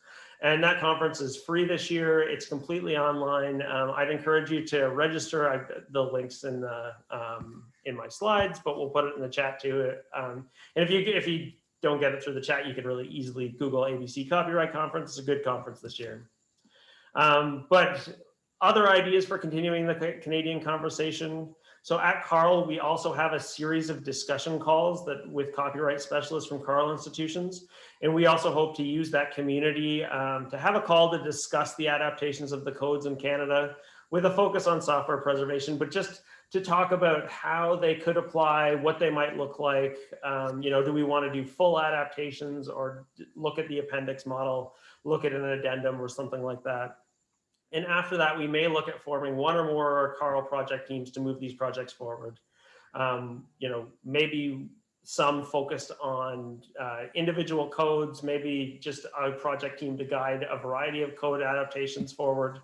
And that conference is free this year. It's completely online. Um, I'd encourage you to register. I've the links in the um, in my slides, but we'll put it in the chat too. Um, and if you if you don't get it through the chat, you can really easily Google ABC Copyright Conference. It's a good conference this year. Um, but other ideas for continuing the Canadian conversation. So at CARL, we also have a series of discussion calls that with copyright specialists from CARL institutions. And we also hope to use that community um, to have a call to discuss the adaptations of the codes in Canada with a focus on software preservation, but just to talk about how they could apply, what they might look like. Um, you know, do we want to do full adaptations or look at the appendix model, look at an addendum or something like that. And after that, we may look at forming one or more CARL project teams to move these projects forward. Um, you know, maybe some focused on uh, individual codes, maybe just a project team to guide a variety of code adaptations forward.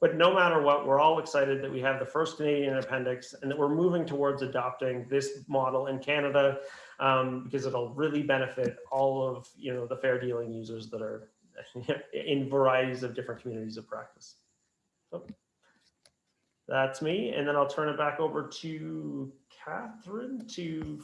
But no matter what, we're all excited that we have the first Canadian appendix and that we're moving towards adopting this model in Canada um, because it'll really benefit all of you know the fair dealing users that are (laughs) in varieties of different communities of practice. So that's me. And then I'll turn it back over to Catherine to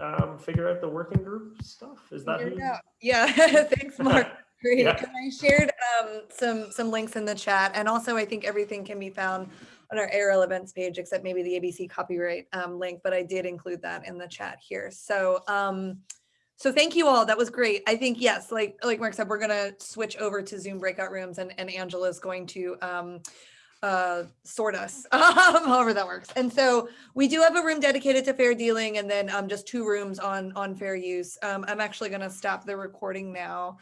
um, figure out the working group stuff. Is that who? Yeah, (laughs) thanks, (laughs) Mark. Great. Yeah. I shared um, some some links in the chat, and also I think everything can be found on our ARL events page, except maybe the ABC copyright um, link. But I did include that in the chat here. So um, So thank you all. That was great. I think, yes, like, like Mark said, we're gonna switch over to Zoom breakout rooms and, and Angela's going to um, uh, sort us, (laughs) however that works. And so we do have a room dedicated to fair dealing and then um, just two rooms on, on fair use. Um, I'm actually gonna stop the recording now.